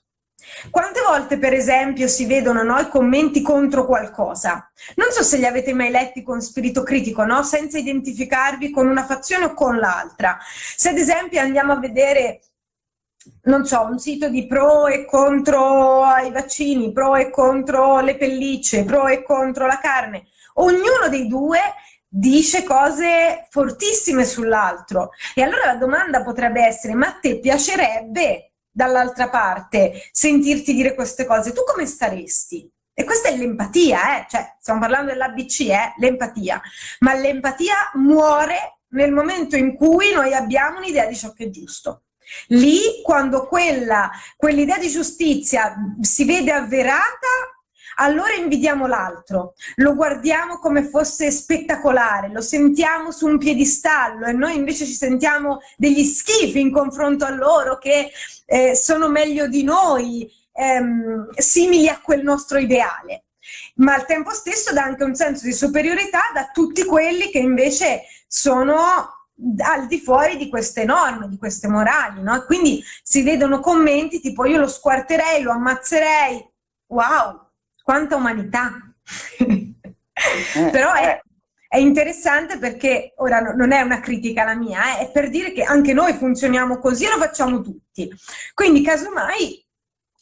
Quante volte, per esempio, si vedono no, i commenti contro qualcosa? Non so se li avete mai letti con spirito critico, no? senza identificarvi con una fazione o con l'altra. Se ad esempio andiamo a vedere non so, un sito di pro e contro i vaccini, pro e contro le pellicce, pro e contro la carne. Ognuno dei due dice cose fortissime sull'altro. E allora la domanda potrebbe essere, ma a te piacerebbe dall'altra parte sentirti dire queste cose? Tu come staresti? E questa è l'empatia, eh? cioè stiamo parlando dell'ABC, eh? l'empatia, ma l'empatia muore nel momento in cui noi abbiamo un'idea di ciò che è giusto. Lì, quando quell'idea quell di giustizia si vede avverata, allora invidiamo l'altro, lo guardiamo come fosse spettacolare, lo sentiamo su un piedistallo e noi invece ci sentiamo degli schifi in confronto a loro che eh, sono meglio di noi, ehm, simili a quel nostro ideale. Ma al tempo stesso dà anche un senso di superiorità da tutti quelli che invece sono al di fuori di queste norme, di queste morali, no? Quindi si vedono commenti tipo io lo squarterei, lo ammazzerei, wow, quanta umanità! Eh, Però è, eh. è, interessante perché, ora non è una critica la mia, eh, è per dire che anche noi funzioniamo così e lo facciamo tutti. Quindi casomai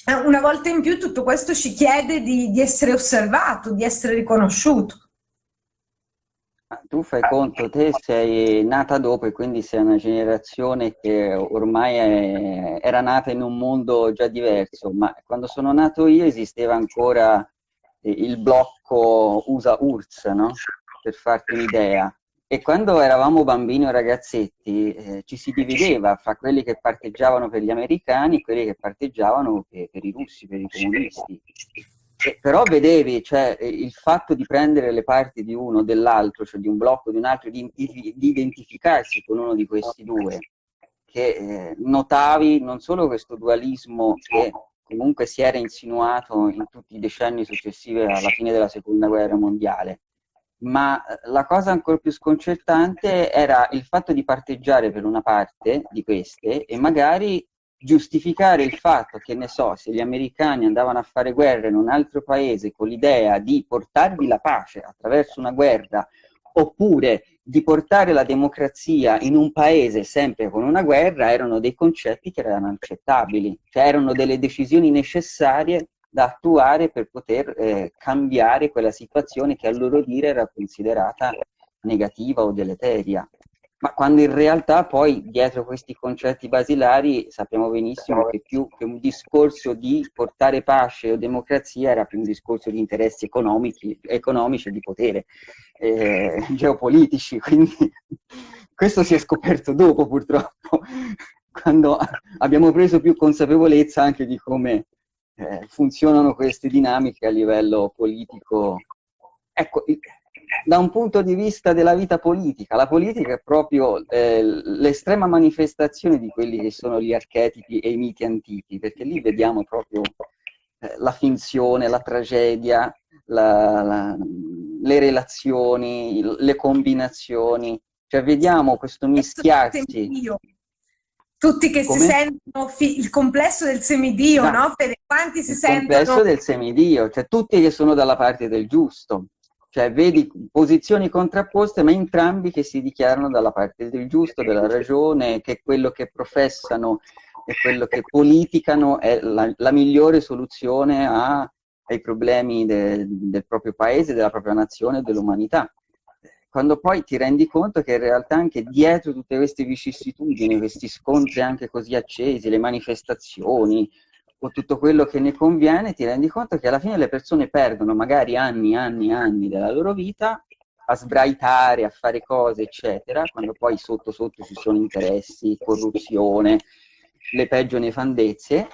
eh, una volta in più tutto questo ci chiede di, di essere osservato, di essere riconosciuto. Tu fai conto, te sei nata dopo e quindi sei una generazione che ormai è, era nata in un mondo già diverso, ma quando sono nato io esisteva ancora il blocco USA-URSS, no? per farti un'idea. E quando eravamo bambini o ragazzetti eh, ci si divideva fra quelli che parteggiavano per gli americani e quelli che parteggiavano per, per i russi, per i comunisti. Eh, però vedevi, cioè, eh, il fatto di prendere le parti di uno o dell'altro, cioè di un blocco o di un altro, di, di, identificarsi con uno di questi due, che eh, notavi non solo questo dualismo che comunque si era insinuato in tutti i decenni successivi alla fine della seconda guerra mondiale, ma eh, la cosa ancora più sconcertante era il fatto di parteggiare per una parte di queste e magari giustificare il fatto che, ne so, se gli americani andavano a fare guerra in un altro paese con l'idea di portarvi la pace attraverso una guerra, oppure di portare la democrazia in un paese sempre con una guerra, erano dei concetti che erano accettabili, cioè erano delle decisioni necessarie da attuare per poter eh, cambiare quella situazione che a loro dire era considerata negativa o deleteria ma quando in realtà poi dietro questi concetti basilari sappiamo benissimo che più che un discorso di portare pace o democrazia era più un discorso di interessi economici, economici e di potere eh, geopolitici, quindi questo si è scoperto dopo purtroppo, quando abbiamo preso più consapevolezza anche di come eh, funzionano queste dinamiche a livello politico. Ecco, da un punto di vista della vita politica. La politica è proprio eh, l'estrema manifestazione di quelli che sono gli archetipi e i miti antichi, perché lì vediamo proprio eh, la finzione, la tragedia, la, la, le relazioni, le combinazioni, cioè vediamo questo mischiarsi. Tutti che Come? si sentono il complesso del semidio, no? no? Per quanti si il sentono... Il complesso del semidio, cioè tutti che sono dalla parte del giusto. Cioè vedi posizioni contrapposte ma entrambi che si dichiarano dalla parte del giusto, della ragione, che quello che professano e quello che politicano è la, la migliore soluzione a, ai problemi de, del proprio paese, della propria nazione dell'umanità. Quando poi ti rendi conto che in realtà anche dietro tutte queste vicissitudini, questi scontri anche così accesi, le manifestazioni, o tutto quello che ne conviene, ti rendi conto che alla fine le persone perdono magari anni, anni, anni della loro vita a sbraitare, a fare cose, eccetera, quando poi sotto sotto ci sono interessi, corruzione, le peggio nefandezze,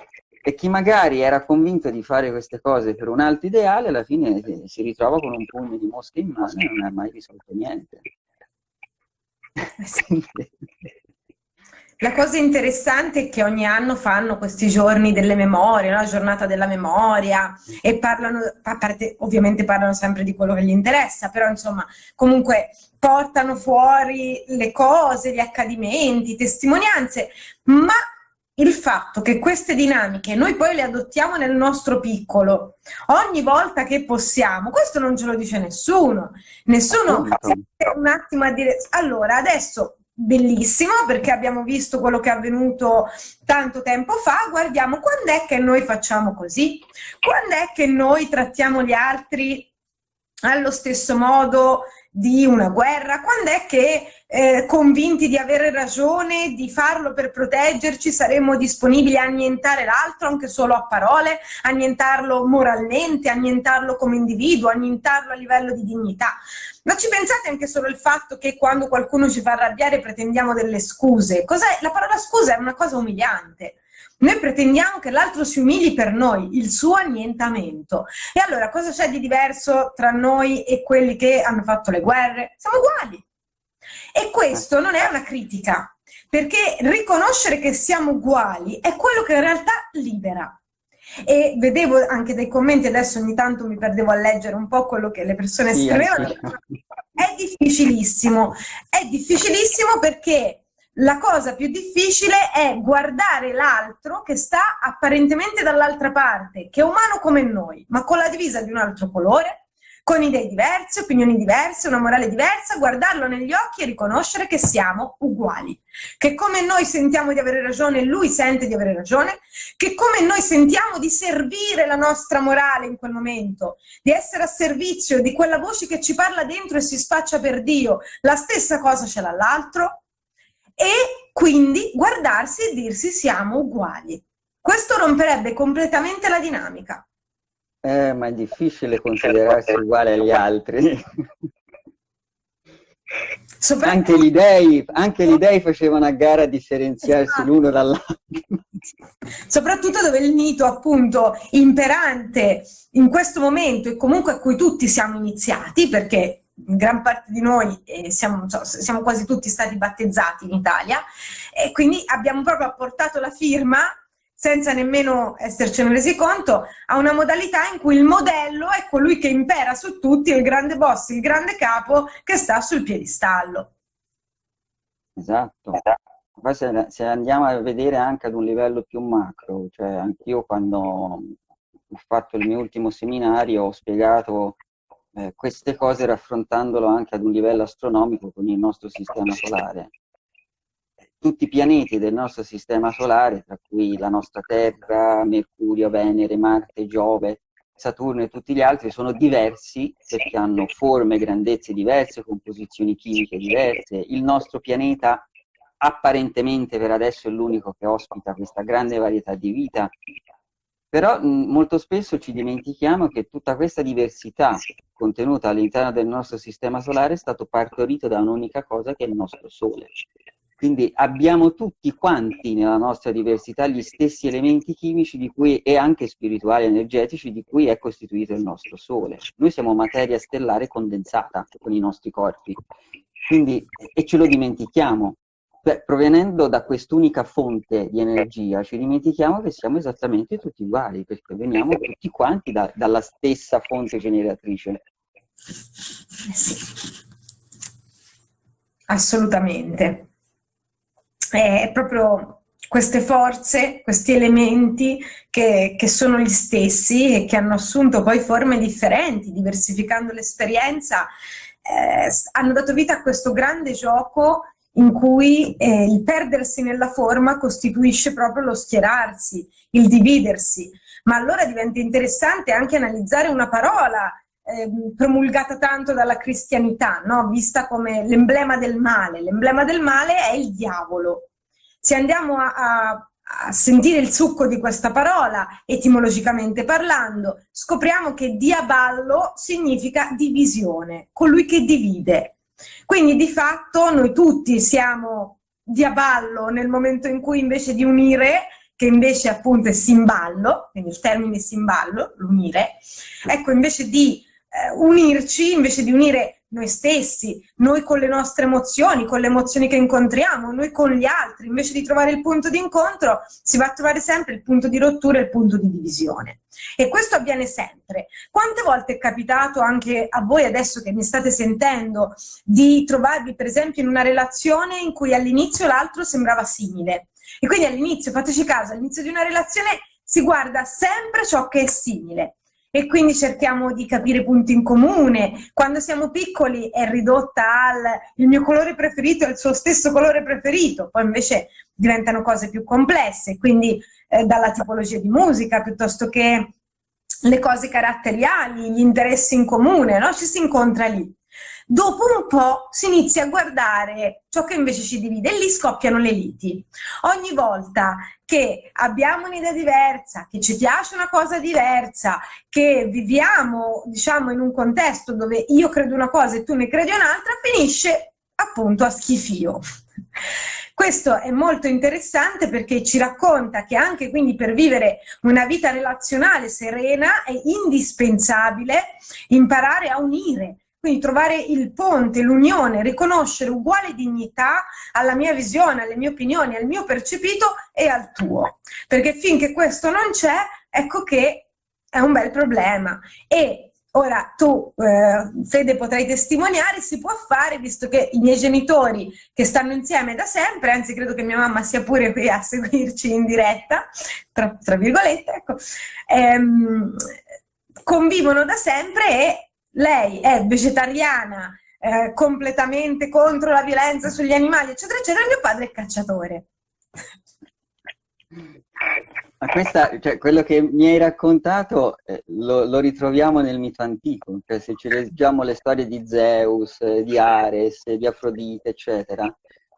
e chi magari era convinto di fare queste cose per un altro ideale, alla fine si ritrova con un pugno di mosche in mano e non ha mai risolto niente. La cosa interessante è che ogni anno fanno questi giorni delle memorie, no? la giornata della memoria, e parlano, a parte, ovviamente parlano sempre di quello che gli interessa, però insomma, comunque portano fuori le cose, gli accadimenti, testimonianze, ma il fatto che queste dinamiche noi poi le adottiamo nel nostro piccolo ogni volta che possiamo, questo non ce lo dice nessuno. Nessuno un attimo a dire allora adesso bellissimo perché abbiamo visto quello che è avvenuto tanto tempo fa, guardiamo quando è che noi facciamo così, quando è che noi trattiamo gli altri allo stesso modo di una guerra, quando è che eh, convinti di avere ragione, di farlo per proteggerci, saremmo disponibili a annientare l'altro anche solo a parole, annientarlo moralmente, annientarlo come individuo, annientarlo a livello di dignità. Ma ci pensate anche solo il fatto che quando qualcuno ci fa arrabbiare pretendiamo delle scuse? Cos'è? La parola scusa è una cosa umiliante. Noi pretendiamo che l'altro si umili per noi, il suo annientamento. E allora cosa c'è di diverso tra noi e quelli che hanno fatto le guerre? Siamo uguali. E questo non è una critica, perché riconoscere che siamo uguali è quello che in realtà libera. E vedevo anche dei commenti, adesso ogni tanto mi perdevo a leggere un po' quello che le persone sì, scrivevano. È difficilissimo, è difficilissimo perché la cosa più difficile è guardare l'altro che sta apparentemente dall'altra parte, che è umano come noi, ma con la divisa di un altro colore, con idee diverse, opinioni diverse, una morale diversa, guardarlo negli occhi e riconoscere che siamo uguali. Che come noi sentiamo di avere ragione, lui sente di avere ragione, che come noi sentiamo di servire la nostra morale in quel momento, di essere a servizio di quella voce che ci parla dentro e si spaccia per Dio, la stessa cosa ce l'ha l'altro, e quindi guardarsi e dirsi siamo uguali. Questo romperebbe completamente la dinamica. Eh, ma è difficile considerarsi uguale agli altri. Anche gli, dei, anche gli dei facevano a gara a differenziarsi esatto. l'uno dall'altro. Soprattutto dove il mito appunto imperante in questo momento e comunque a cui tutti siamo iniziati, perché gran parte di noi eh, siamo, so, siamo, quasi tutti stati battezzati in Italia e quindi abbiamo proprio apportato la firma senza nemmeno essercene resi conto, a una modalità in cui il modello è colui che impera su tutti, il grande boss, il grande capo che sta sul piedistallo. Esatto. Poi se, se andiamo a vedere anche ad un livello più macro, cioè anch'io quando ho fatto il mio ultimo seminario ho spiegato eh, queste cose raffrontandolo anche ad un livello astronomico con il nostro sistema solare. Tutti i pianeti del nostro sistema solare, tra cui la nostra Terra, Mercurio, Venere, Marte, Giove, Saturno e tutti gli altri, sono diversi perché hanno forme, grandezze diverse, composizioni chimiche diverse. Il nostro pianeta apparentemente per adesso è l'unico che ospita questa grande varietà di vita, però mh, molto spesso ci dimentichiamo che tutta questa diversità contenuta all'interno del nostro sistema solare è stato partorito da un'unica cosa che è il nostro Sole. Quindi abbiamo tutti quanti nella nostra diversità gli stessi elementi chimici cui, e anche spirituali energetici di cui è costituito il nostro Sole. Noi siamo materia stellare condensata con i nostri corpi. Quindi, e ce lo dimentichiamo, provenendo da quest'unica fonte di energia, ci dimentichiamo che siamo esattamente tutti uguali, perché veniamo tutti quanti da, dalla stessa fonte generatrice. Sì. Assolutamente. È proprio queste forze, questi elementi che, che, sono gli stessi e che hanno assunto poi forme differenti, diversificando l'esperienza, eh, hanno dato vita a questo grande gioco in cui eh, il perdersi nella forma costituisce proprio lo schierarsi, il dividersi. Ma allora diventa interessante anche analizzare una parola eh, promulgata tanto dalla cristianità, no? vista come l'emblema del male. L'emblema del male è il diavolo. Se andiamo a, a a sentire il succo di questa parola, etimologicamente parlando, scopriamo che diaballo significa divisione, colui che divide. Quindi di fatto noi tutti siamo di aballo nel momento in cui invece di unire, che invece appunto è simballo, quindi il termine simballo, l'unire, ecco invece di unirci, invece di unire noi stessi, noi con le nostre emozioni, con le emozioni che incontriamo, noi con gli altri, invece di trovare il punto di incontro, si va a trovare sempre il punto di rottura e il punto di divisione. E questo avviene sempre. Quante volte è capitato anche a voi adesso che mi state sentendo di trovarvi per esempio in una relazione in cui all'inizio l'altro sembrava simile? E quindi all'inizio, fateci caso, all'inizio di una relazione si guarda sempre ciò che è simile e quindi cerchiamo di capire punti in comune. Quando siamo piccoli è ridotta al il mio colore preferito è il suo stesso colore preferito, poi invece diventano cose più complesse, quindi eh, dalla tipologia di musica piuttosto che le cose caratteriali, gli interessi in comune, no? ci si incontra lì. Dopo un po' si inizia a guardare ciò che invece ci divide e lì scoppiano le liti. Ogni volta che abbiamo un'idea diversa, che ci piace una cosa diversa, che viviamo diciamo in un contesto dove io credo una cosa e tu ne credi un'altra, finisce appunto a schifio. Questo è molto interessante perché ci racconta che anche quindi per vivere una vita relazionale serena è indispensabile imparare a unire, quindi trovare il ponte, l'unione, riconoscere uguale dignità alla mia visione, alle mie opinioni, al mio percepito e al tuo. Perché finché questo non c'è, ecco che è un bel problema. E Ora tu, eh, Fede, potrai testimoniare, si può fare, visto che i miei genitori che stanno insieme da sempre, anzi credo che mia mamma sia pure qui a seguirci in diretta, tra, tra virgolette, ecco, ehm, convivono da sempre e lei è vegetariana, eh, completamente contro la violenza sugli animali, eccetera, eccetera, mio padre è cacciatore. Ma questa, cioè, quello che mi hai raccontato eh, lo, lo, ritroviamo nel mito antico, cioè se ci leggiamo le storie di Zeus, di Ares, di Afrodite, eccetera,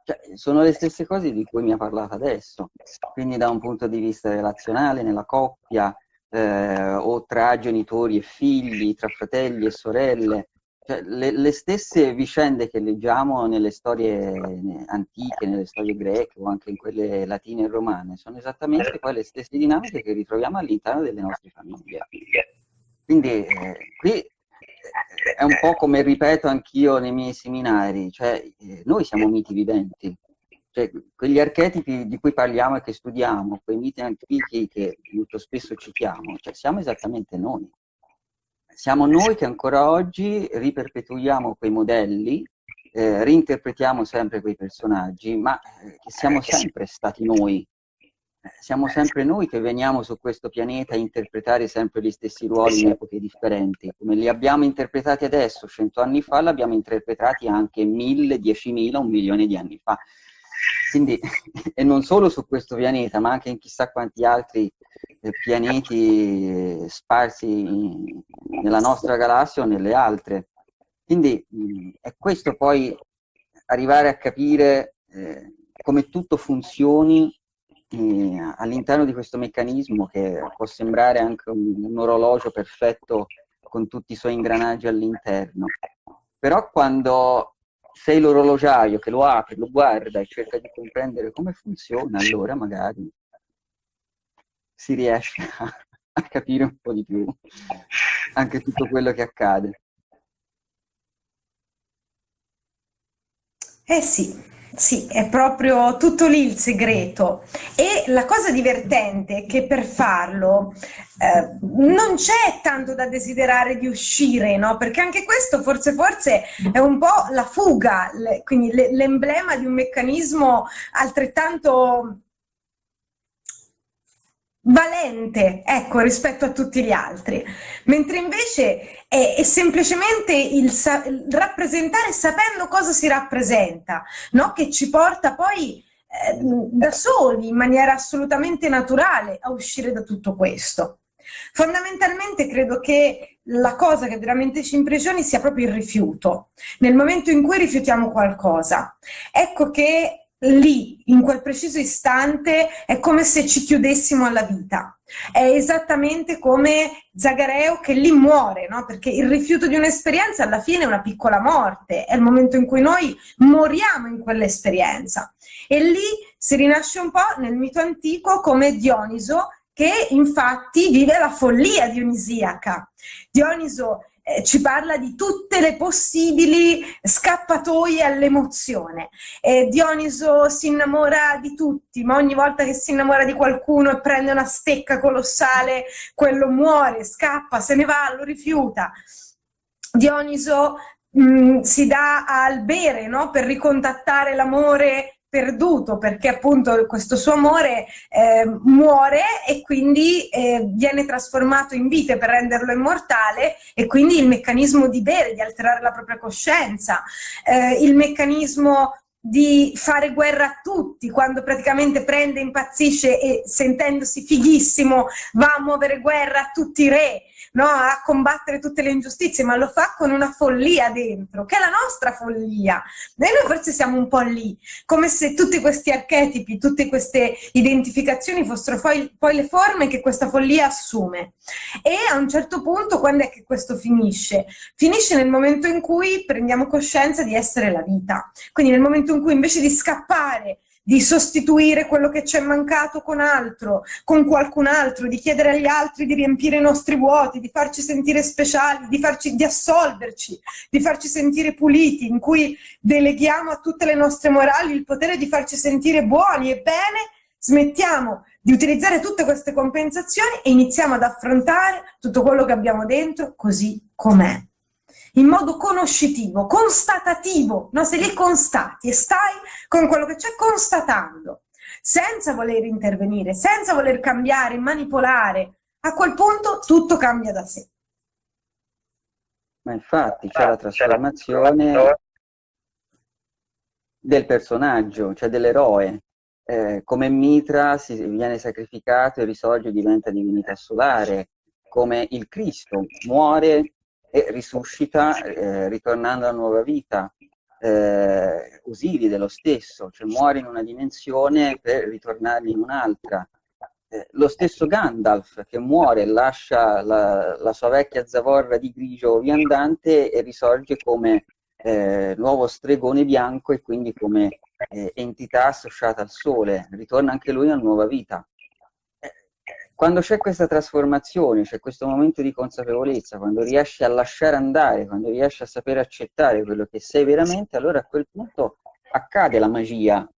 cioè, sono le stesse cose di cui mi ha parlato adesso. Quindi da un punto di vista relazionale, nella coppia, eh, o tra genitori e figli, tra fratelli e sorelle, cioè, le, le, stesse vicende che leggiamo nelle storie antiche, nelle storie greche o anche in quelle latine e romane, sono esattamente poi le stesse dinamiche che ritroviamo all'interno delle nostre famiglie. Quindi eh, qui eh, è un po' come ripeto anch'io nei miei seminari, cioè eh, noi siamo miti viventi, cioè, quegli archetipi di cui parliamo e che studiamo, quei miti antichi che molto spesso citiamo, cioè siamo esattamente noi siamo noi che ancora oggi riperpetuiamo quei modelli, eh, reinterpretiamo sempre quei personaggi, ma eh, siamo sempre stati noi. Eh, siamo sempre noi che veniamo su questo pianeta a interpretare sempre gli stessi ruoli in epoche differenti. Come li abbiamo interpretati adesso, cento anni fa, li abbiamo interpretati anche mille, diecimila, un milione di anni fa. Quindi, e non solo su questo pianeta, ma anche in chissà quanti altri eh, pianeti eh, sparsi nella nostra galassia o nelle altre. Quindi è questo poi arrivare a capire eh, come tutto funzioni eh, all'interno di questo meccanismo che può sembrare anche un, un orologio perfetto con tutti i suoi ingranaggi all'interno. Però quando sei l'orologiaio che lo apre, lo guarda e cerca di comprendere come funziona, allora magari si riesce a, a capire un po' di più anche tutto quello che accade. Eh sì, sì, è proprio tutto lì il segreto. E la cosa divertente è che per farlo eh, non c'è tanto da desiderare di uscire, no? Perché anche questo forse, forse è un po' la fuga, le, quindi l'emblema di un meccanismo altrettanto valente, ecco, rispetto a tutti gli altri, mentre invece è, è semplicemente il, il, rappresentare sapendo cosa si rappresenta, no? che ci porta poi eh, da soli, in maniera assolutamente naturale, a uscire da tutto questo. Fondamentalmente credo che la cosa che veramente ci impressioni sia proprio il rifiuto. Nel momento in cui rifiutiamo qualcosa, ecco che lì, in quel preciso istante, è come se ci chiudessimo alla vita. È esattamente come Zagareo che lì muore, no? perché il rifiuto di un'esperienza alla fine è una piccola morte, è il momento in cui noi moriamo in quell'esperienza. E lì si rinasce un po' nel mito antico come Dioniso che infatti vive la follia dionisiaca. Dioniso eh, ci parla di tutte le possibili scappatoie all'emozione. Eh, Dioniso si innamora di tutti, ma ogni volta che si innamora di qualcuno e prende una stecca colossale, quello muore, scappa, se ne va, lo rifiuta. Dioniso mm, si dà al bere no? per ricontattare l'amore perduto perché appunto questo suo amore eh, muore e quindi eh, viene trasformato in vite per renderlo immortale e quindi il meccanismo di bere, di alterare la propria coscienza, eh, il meccanismo di fare guerra a tutti, quando praticamente prende, impazzisce e sentendosi fighissimo va a muovere guerra a tutti i re, no? a combattere tutte le ingiustizie, ma lo fa con una follia dentro, che è la nostra follia. Noi forse siamo un po' lì, come se tutti questi archetipi, tutte queste identificazioni fossero poi, poi le forme che questa follia assume. E a un certo punto, quando è che questo finisce? Finisce nel momento in cui prendiamo coscienza di essere la vita. Quindi nel momento in cui invece di scappare di sostituire quello che ci è mancato con altro, con qualcun altro, di chiedere agli altri di riempire i nostri vuoti, di farci sentire speciali, di, farci, di assolverci, di farci sentire puliti, in cui deleghiamo a tutte le nostre morali il potere di farci sentire buoni e bene, smettiamo di utilizzare tutte queste compensazioni e iniziamo ad affrontare tutto quello che abbiamo dentro così com'è in modo conoscitivo, constatativo, no? se li constati e stai con quello che c'è constatando, senza voler intervenire, senza voler cambiare, manipolare, a quel punto tutto cambia da sé. Ma infatti c'è la trasformazione del personaggio, cioè dell'eroe. Eh, come Mitra si viene sacrificato e risorge e diventa divinità solare, come il Cristo muore e risuscita eh, ritornando alla nuova vita. Eh, Osiride lo stesso, cioè muore in una dimensione per ritornare in un'altra. Eh, lo stesso Gandalf che muore, lascia la, la, sua vecchia zavorra di grigio viandante e risorge come eh, nuovo stregone bianco e quindi come eh, entità associata al sole, ritorna anche lui a nuova vita quando c'è questa trasformazione, c'è questo momento di consapevolezza, quando riesci a lasciare andare, quando riesci a sapere accettare quello che sei veramente, allora a quel punto accade la magia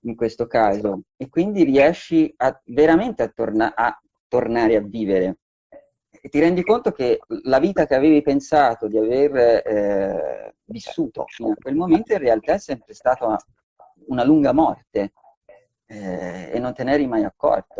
in questo caso e quindi riesci a, veramente a, torna a tornare a vivere e ti rendi conto che la vita che avevi pensato di aver eh, vissuto fino a quel momento in realtà è sempre stata una lunga morte eh, e non te ne eri mai accorto.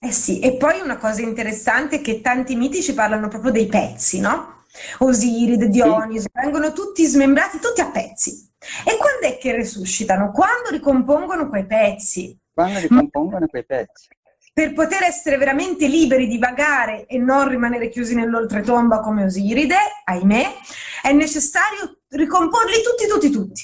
Eh sì, e poi una cosa interessante è che tanti miti ci parlano proprio dei pezzi, no? Osiride, Dioniso, vengono tutti smembrati, tutti a pezzi. E quando è che resuscitano? Quando ricompongono quei pezzi. Quando ricompongono Ma quei pezzi. Per poter essere veramente liberi di vagare e non rimanere chiusi nell'oltretomba come Osiride, ahimè, è necessario ricomporli tutti, tutti, tutti.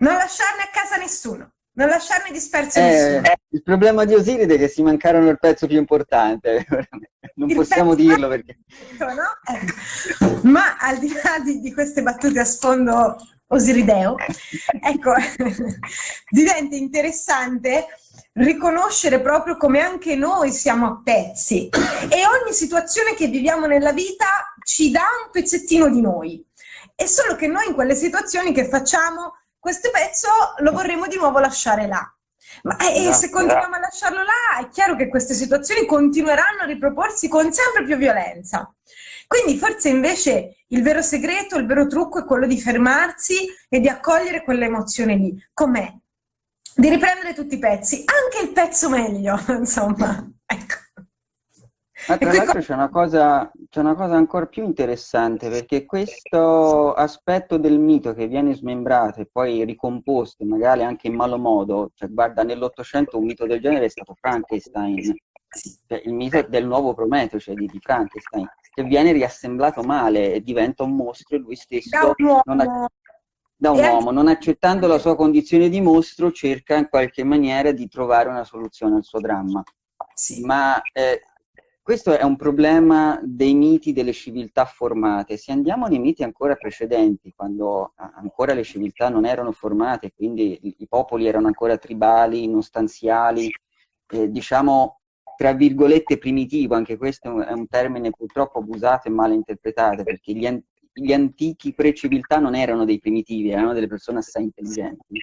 Non lasciarne a casa nessuno. Non lasciarmi disperso eh, nessuno. Il problema di Osiride è che si mancarono il pezzo più importante, non il possiamo dirlo perché... No? Ecco. Ma al di là di, di, queste battute a sfondo osirideo, ecco, diventa interessante riconoscere proprio come anche noi siamo a pezzi e ogni situazione che viviamo nella vita ci dà un pezzettino di noi. È solo che noi in quelle situazioni che facciamo questo pezzo lo vorremmo di nuovo lasciare là. Ma no, se continuiamo a lasciarlo là, è chiaro che queste situazioni continueranno a riproporsi con sempre più violenza. Quindi forse invece il vero segreto, il vero trucco è quello di fermarsi e di accogliere quell'emozione lì. Com'è? Di riprendere tutti i pezzi, anche il pezzo meglio, insomma. Ecco. Ma tra l'altro c'è una, cosa, una cosa ancora più interessante, perché questo aspetto del mito che viene smembrato e poi ricomposto, magari anche in malo modo, cioè guarda, nell'Ottocento un mito del genere è stato Frankenstein, cioè il mito del nuovo Prometeo, cioè di, di Frankenstein, che viene riassemblato male e diventa un mostro e lui stesso da un uomo, non, da un uomo, non accettando la sua condizione di mostro, cerca in qualche maniera di trovare una soluzione al suo dramma. Sì. Ma eh, questo è un problema dei miti delle civiltà formate. Se andiamo nei miti ancora precedenti, quando ancora le civiltà non erano formate, quindi i popoli erano ancora tribali, non stanziali, eh, diciamo tra virgolette primitivo, anche questo è un termine purtroppo abusato e male interpretato, perché gli, an gli antichi pre-civiltà non erano dei primitivi, erano delle persone assai intelligenti.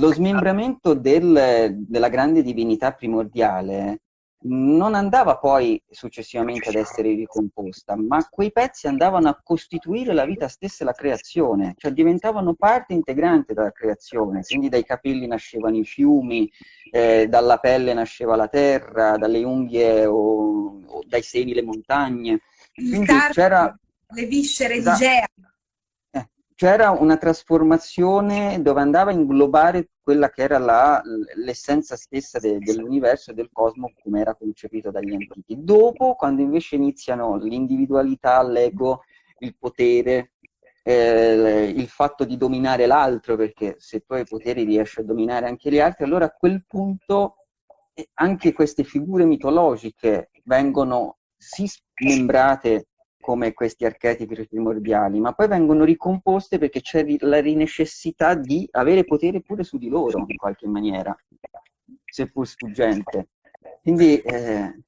Lo smembramento del, della grande divinità primordiale non andava poi successivamente ad essere ricomposta, ma quei pezzi andavano a costituire la vita stessa e la creazione, cioè diventavano parte integrante della creazione, quindi dai capelli nascevano i fiumi, eh, dalla pelle nasceva la terra, dalle unghie o, o dai seni le montagne. Quindi c'era... Le viscere di Gea. C'era una trasformazione dove andava a inglobare quella che era l'essenza stessa de, dell'universo e del cosmo come era concepito dagli antichi. Dopo, quando invece iniziano l'individualità, l'ego, il potere, eh, il fatto di dominare l'altro, perché se tu hai poteri riesci a dominare anche gli altri, allora a quel punto eh, anche queste figure mitologiche vengono sì smembrate come questi archetipi primordiali, ma poi vengono ricomposte perché c'è la necessità di avere potere pure su di loro, in qualche maniera, seppur sfuggente. Quindi... Eh...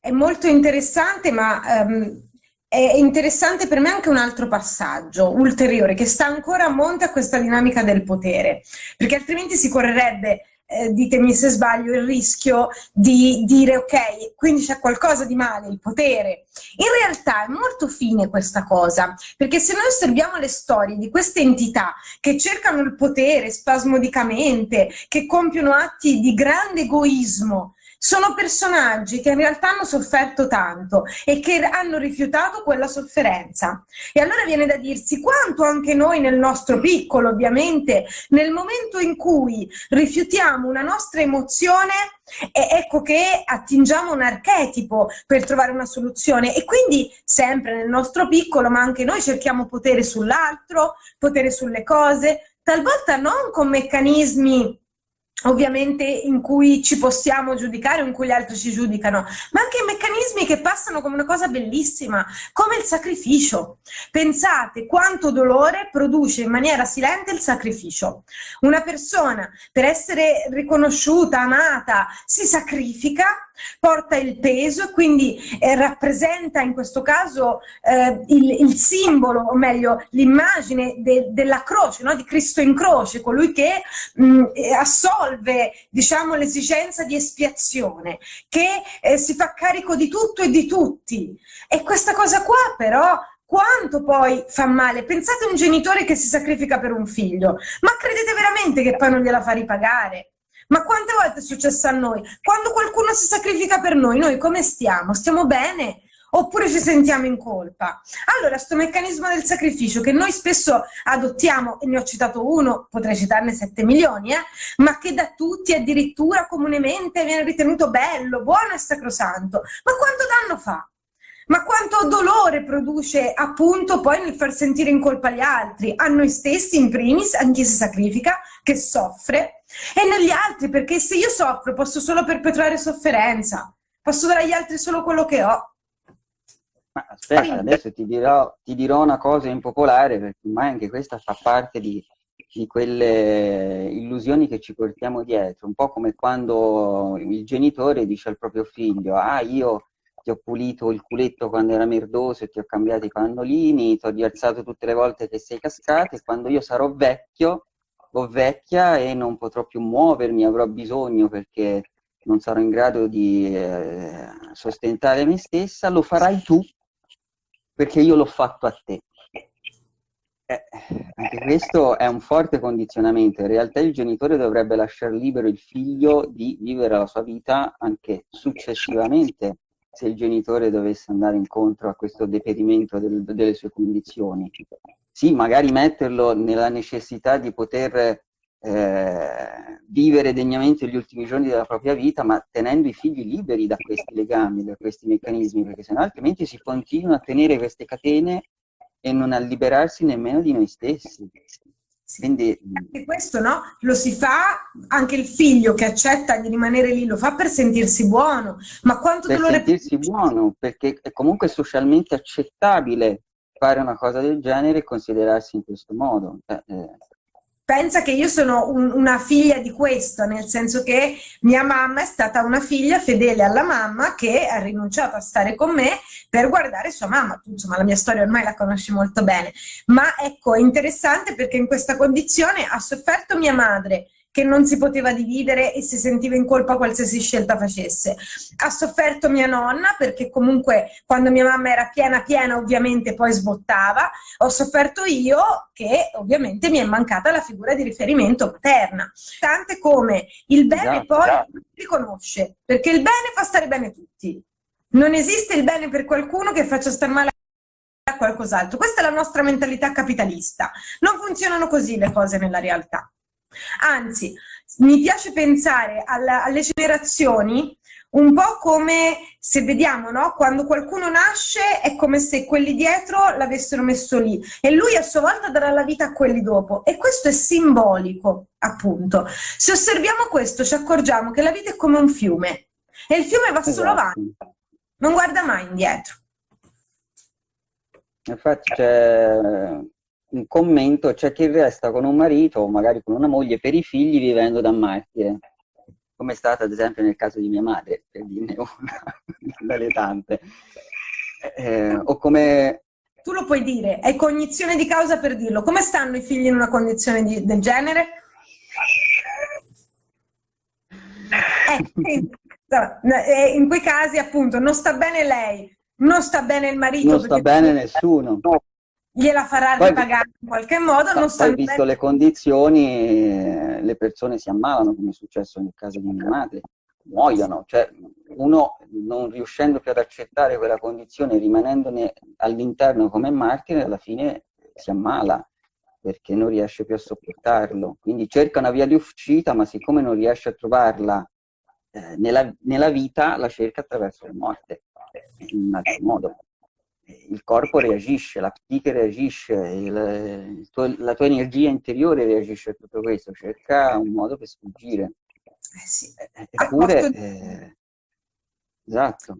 È molto interessante, ma um, è interessante per me anche un altro passaggio ulteriore che sta ancora a monte a questa dinamica del potere, perché altrimenti si correrebbe eh, ditemi se sbaglio, il rischio di dire ok, quindi c'è qualcosa di male, il potere. In realtà è molto fine questa cosa, perché se noi osserviamo le storie di queste entità che cercano il potere spasmodicamente, che compiono atti di grande egoismo, sono personaggi che in realtà hanno sofferto tanto e che hanno rifiutato quella sofferenza. E allora viene da dirsi quanto anche noi nel nostro piccolo, ovviamente, nel momento in cui rifiutiamo una nostra emozione, ecco che attingiamo un archetipo per trovare una soluzione e quindi sempre nel nostro piccolo, ma anche noi cerchiamo potere sull'altro, potere sulle cose, talvolta non con meccanismi ovviamente in cui ci possiamo giudicare o in cui gli altri ci giudicano, ma anche meccanismi che passano come una cosa bellissima, come il sacrificio. Pensate quanto dolore produce in maniera silente il sacrificio. Una persona per essere riconosciuta, amata, si sacrifica porta il peso e quindi eh, rappresenta in questo caso eh, il, il, simbolo, o meglio l'immagine de, della croce, no? di Cristo in croce, colui che mh, eh, assolve diciamo, l'esigenza di espiazione, che eh, si fa carico di tutto e di tutti. E questa cosa qua però quanto poi fa male? Pensate a un genitore che si sacrifica per un figlio, ma credete veramente che poi non gliela fa ripagare? Ma quante volte è successo a noi? Quando qualcuno si sacrifica per noi, noi come stiamo? Stiamo bene? Oppure ci sentiamo in colpa? Allora, questo meccanismo del sacrificio che noi spesso adottiamo, e ne ho citato uno, potrei citarne 7 milioni, eh, ma che da tutti addirittura comunemente viene ritenuto bello, buono e sacrosanto. Ma quanto danno fa? Ma quanto dolore produce appunto poi nel far sentire in colpa gli altri, a noi stessi in primis, a chi si sacrifica, che soffre, e negli altri, perché se io soffro posso solo perpetrare sofferenza, posso dare agli altri solo quello che ho. Ma aspetta, Quindi... adesso ti dirò, ti dirò, una cosa impopolare, perché ormai anche questa fa parte di, di quelle illusioni che ci portiamo dietro, un po' come quando il genitore dice al proprio figlio, ah io ti ho pulito il culetto quando era merdoso e ti ho cambiato i pannolini, ti ho rialzato tutte le volte che sei cascato e quando io sarò vecchio o vecchia e non potrò più muovermi, avrò bisogno perché non sarò in grado di eh, sostentare me stessa, lo farai tu perché io l'ho fatto a te. Eh, anche questo è un forte condizionamento, in realtà il genitore dovrebbe lasciare libero il figlio di vivere la sua vita anche successivamente se il genitore dovesse andare incontro a questo deperimento del, delle sue condizioni. Sì, magari metterlo nella necessità di poter eh, vivere degnamente gli ultimi giorni della propria vita, ma tenendo i figli liberi da questi legami, da questi meccanismi, perché sennò altrimenti si continua a tenere queste catene e non a liberarsi nemmeno di noi stessi. Quindi, anche questo no? lo si fa anche il figlio che accetta di rimanere lì, lo fa per sentirsi buono, ma quanto per dolore... sentirsi buono, perché è comunque socialmente accettabile fare una cosa del genere e considerarsi in questo modo. Eh, eh pensa che io sono un, una figlia di questo, nel senso che mia mamma è stata una figlia fedele alla mamma che ha rinunciato a stare con me per guardare sua mamma. Insomma, la mia storia ormai la conosci molto bene. Ma ecco, è interessante perché in questa condizione ha sofferto mia madre, che non si poteva dividere e si sentiva in colpa qualsiasi scelta facesse. Ha sofferto mia nonna perché comunque quando mia mamma era piena piena ovviamente poi sbottava. Ho sofferto io che ovviamente mi è mancata la figura di riferimento paterna. Tante come il bene esatto, poi non si riconosce perché il bene fa stare bene tutti. Non esiste il bene per qualcuno che faccia star male a qualcos'altro. Questa è la nostra mentalità capitalista. Non funzionano così le cose nella realtà. Anzi, mi piace pensare alla, alle generazioni un po' come se vediamo, no? Quando qualcuno nasce è come se quelli dietro l'avessero messo lì e lui a sua volta darà la vita a quelli dopo e questo è simbolico, appunto. Se osserviamo questo ci accorgiamo che la vita è come un fiume e il fiume va solo esatto. avanti, non guarda mai indietro. Infatti c'è un commento, c'è chi resta con un marito o magari con una moglie per i figli vivendo da martire come è stata ad esempio nel caso di mia madre, per dirne una dalle tante. Eh, o come... Tu lo puoi dire, hai cognizione di causa per dirlo. Come stanno i figli in una condizione di, del genere? Eh, eh, in quei casi appunto non sta bene lei, non sta bene il marito. Non sta bene nessuno gliela farà poi, ripagare in qualche modo. Non poi, visto le condizioni, le persone si ammalano, come è successo nel caso di mia madre, muoiono. Cioè, uno non riuscendo più ad accettare quella condizione, rimanendone all'interno come martire, alla fine si ammala perché non riesce più a sopportarlo. Quindi cerca una via di uscita, ma siccome non riesce a trovarla eh, nella, nella vita, la cerca attraverso la morte, in un altro modo il corpo reagisce, la psiche reagisce, il, il tuo, la tua energia interiore reagisce a tutto questo, cerca un modo per sfuggire. Eh sì. Eppure, eh, esatto.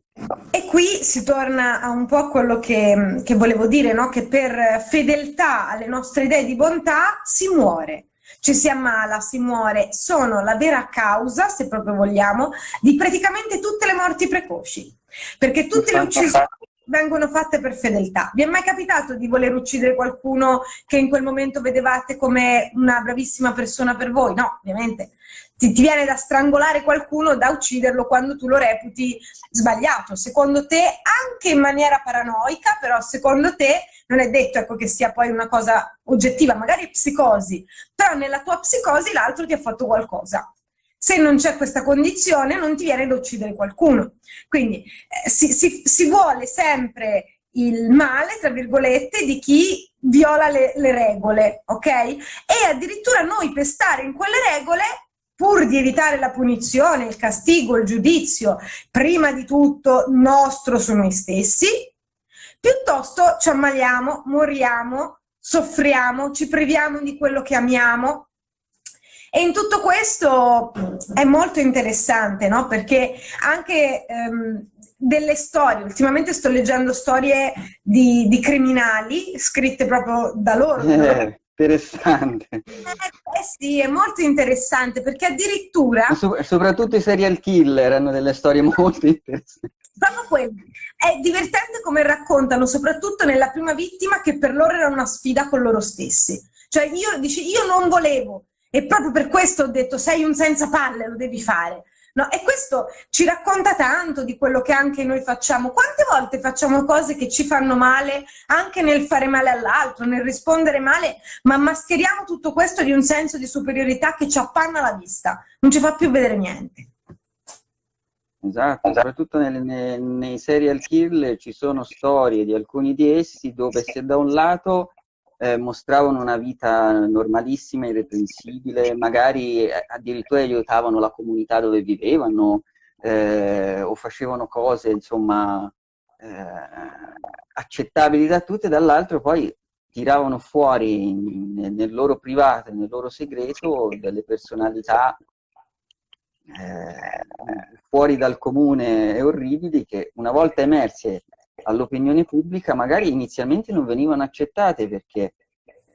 E qui si torna a un po' a quello che, che volevo dire, no? che per fedeltà alle nostre idee di bontà si muore ci si ammala, si muore, sono la vera causa, se proprio vogliamo, di praticamente tutte le morti precoci. Perché tutte le uccisioni vengono fatte per fedeltà. Vi è mai capitato di voler uccidere qualcuno che in quel momento vedevate come una bravissima persona per voi? No, ovviamente. Ti, ti, viene da strangolare qualcuno, da ucciderlo quando tu lo reputi sbagliato. Secondo te, anche in maniera paranoica, però secondo te non è detto ecco, che sia poi una cosa oggettiva, magari psicosi, però nella tua psicosi l'altro ti ha fatto qualcosa. Se non c'è questa condizione non ti viene da uccidere qualcuno. Quindi eh, si, si, si, vuole sempre il male, tra virgolette, di chi viola le, le regole, ok? E addirittura noi per stare in quelle regole pur di evitare la punizione, il castigo, il giudizio, prima di tutto nostro su noi stessi, piuttosto ci ammaliamo, moriamo, soffriamo, ci priviamo di quello che amiamo, e in tutto questo è molto interessante, no? Perché anche ehm, delle storie, ultimamente sto leggendo storie di, di criminali scritte proprio da loro. Eh, interessante. Eh, eh, sì, è molto interessante perché addirittura... So, soprattutto i serial killer hanno delle storie molto interessanti. Proprio quello. È divertente come raccontano, soprattutto nella prima vittima, che per loro era una sfida con loro stessi. Cioè io, dice, io non volevo, e proprio per questo ho detto, sei un senza palle, lo devi fare. No? E questo ci racconta tanto di quello che anche noi facciamo. Quante volte facciamo cose che ci fanno male, anche nel fare male all'altro, nel rispondere male, ma mascheriamo tutto questo di un senso di superiorità che ci appanna la vista, non ci fa più vedere niente. Esatto, soprattutto nei, nei, nei serial killer ci sono storie di alcuni di essi dove se da un lato eh, mostravano una vita normalissima, irreprensibile, magari eh, addirittura aiutavano la comunità dove vivevano eh, o facevano cose insomma eh, accettabili da tutti, e dall'altro poi tiravano fuori nel, nel loro privato, nel loro segreto delle personalità eh, fuori dal comune e orribili che una volta emerse all'opinione pubblica magari inizialmente non venivano accettate perché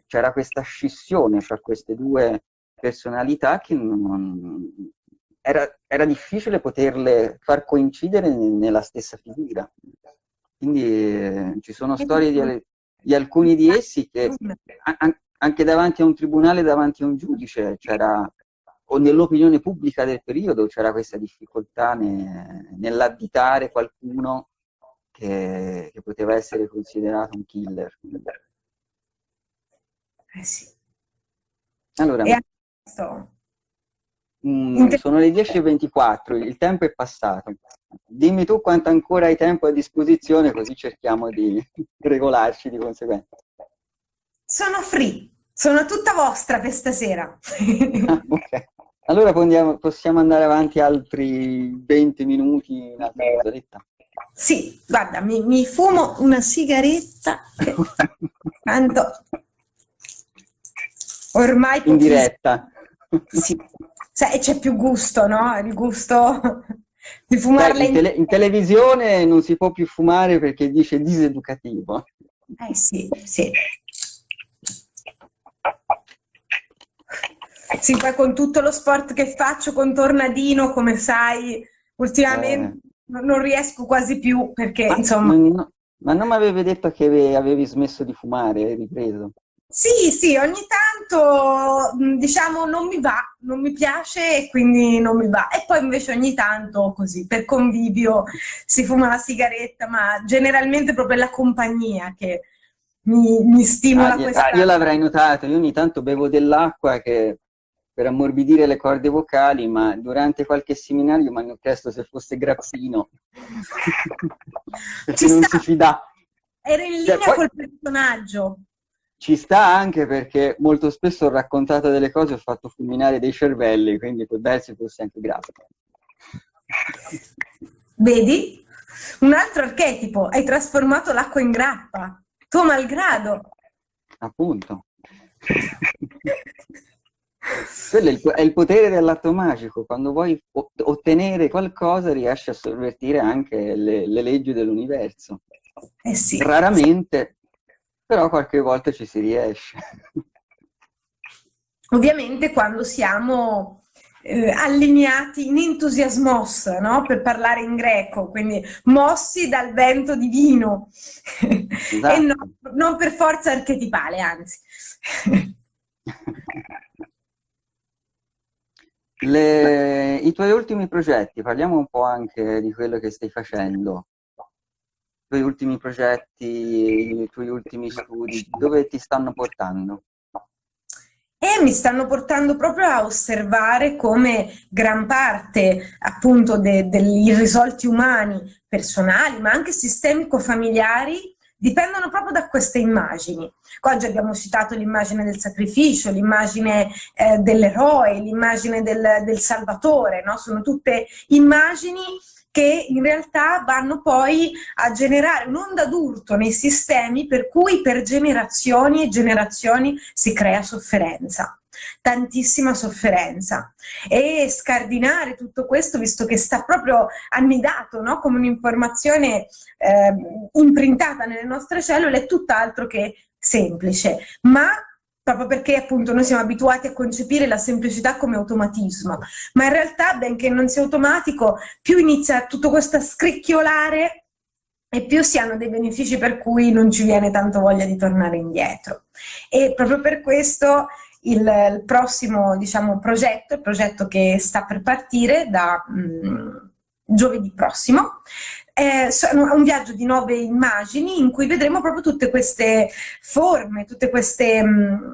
c'era questa scissione fra queste due personalità che non, era, era, difficile poterle far coincidere nella stessa figura. Quindi eh, ci sono storie di, di, alcuni di essi che an, anche davanti a un tribunale, davanti a un giudice, c'era o nell'opinione pubblica del periodo c'era questa difficoltà ne, nell'additare qualcuno che, che poteva essere considerato un killer. Eh sì. Allora, adesso, Mm, sono le 10.24, il tempo è passato. Dimmi tu quanto ancora hai tempo a disposizione, così cerchiamo di regolarci di conseguenza. Sono free, sono tutta vostra per stasera. ah, ok. Allora possiamo, andare avanti altri 20 minuti in altra mezz'oretta. Sì, guarda, mi, mi, fumo una sigaretta. Tanto ormai in diretta. Sì, cioè, c'è più gusto, no? Il gusto di fumarla in, tele in televisione non si può più fumare perché dice diseducativo. Eh sì, sì. Sì, poi con tutto lo sport che faccio con Tornadino, come sai, ultimamente eh. Non riesco quasi più perché, ma, insomma... No, ma non mi avevi detto che avevi smesso di fumare, hai ripreso? Sì, sì, ogni tanto diciamo non mi va, non mi piace e quindi non mi va. E poi invece ogni tanto così, per convivio, si fuma la sigaretta, ma generalmente proprio la compagnia che mi, mi stimola ah, questa... Ah, io l'avrei notato, io ogni tanto bevo dell'acqua che per ammorbidire le corde vocali, ma durante qualche seminario mi hanno chiesto se fosse grappino, perché non si fida. Era in cioè, linea cioè, col personaggio. Ci sta anche perché molto spesso ho raccontato delle cose, ho fatto fulminare dei cervelli, quindi può darsi fosse anche grappino. Vedi? Un altro archetipo, hai trasformato l'acqua in grappa, tuo malgrado. Appunto. Quello è il, è il, potere dell'atto magico, quando vuoi ottenere qualcosa riesci a sovvertire anche le, le leggi dell'universo. Eh sì. Raramente, però qualche volta ci si riesce. Ovviamente quando siamo eh, allineati in entusiasmos, no? per parlare in greco, quindi mossi dal vento divino, esatto. e no, non per forza archetipale, anzi. Le, I tuoi ultimi progetti, parliamo un po' anche di quello che stai facendo. I tuoi ultimi progetti, i tuoi ultimi studi, dove ti stanno portando? E mi stanno portando proprio a osservare come gran parte appunto de, degli irrisolti umani, personali, ma anche sistemico-familiari, dipendono proprio da queste immagini. Oggi abbiamo citato l'immagine del sacrificio, l'immagine eh, dell'eroe, l'immagine del, del, salvatore, no? sono tutte immagini che in realtà vanno poi a generare un'onda d'urto nei sistemi per cui per generazioni e generazioni si crea sofferenza tantissima sofferenza e scardinare tutto questo visto che sta proprio annidato no? come un'informazione eh, imprintata nelle nostre cellule è tutt'altro che semplice ma proprio perché appunto noi siamo abituati a concepire la semplicità come automatismo, ma in realtà benché non sia automatico, più inizia tutto questo a scricchiolare e più si hanno dei benefici per cui non ci viene tanto voglia di tornare indietro. E proprio per questo il, il prossimo diciamo, progetto, il progetto che sta per partire da mh, mm, giovedì prossimo, è un viaggio di nove immagini in cui vedremo proprio tutte queste forme, tutte queste, mm,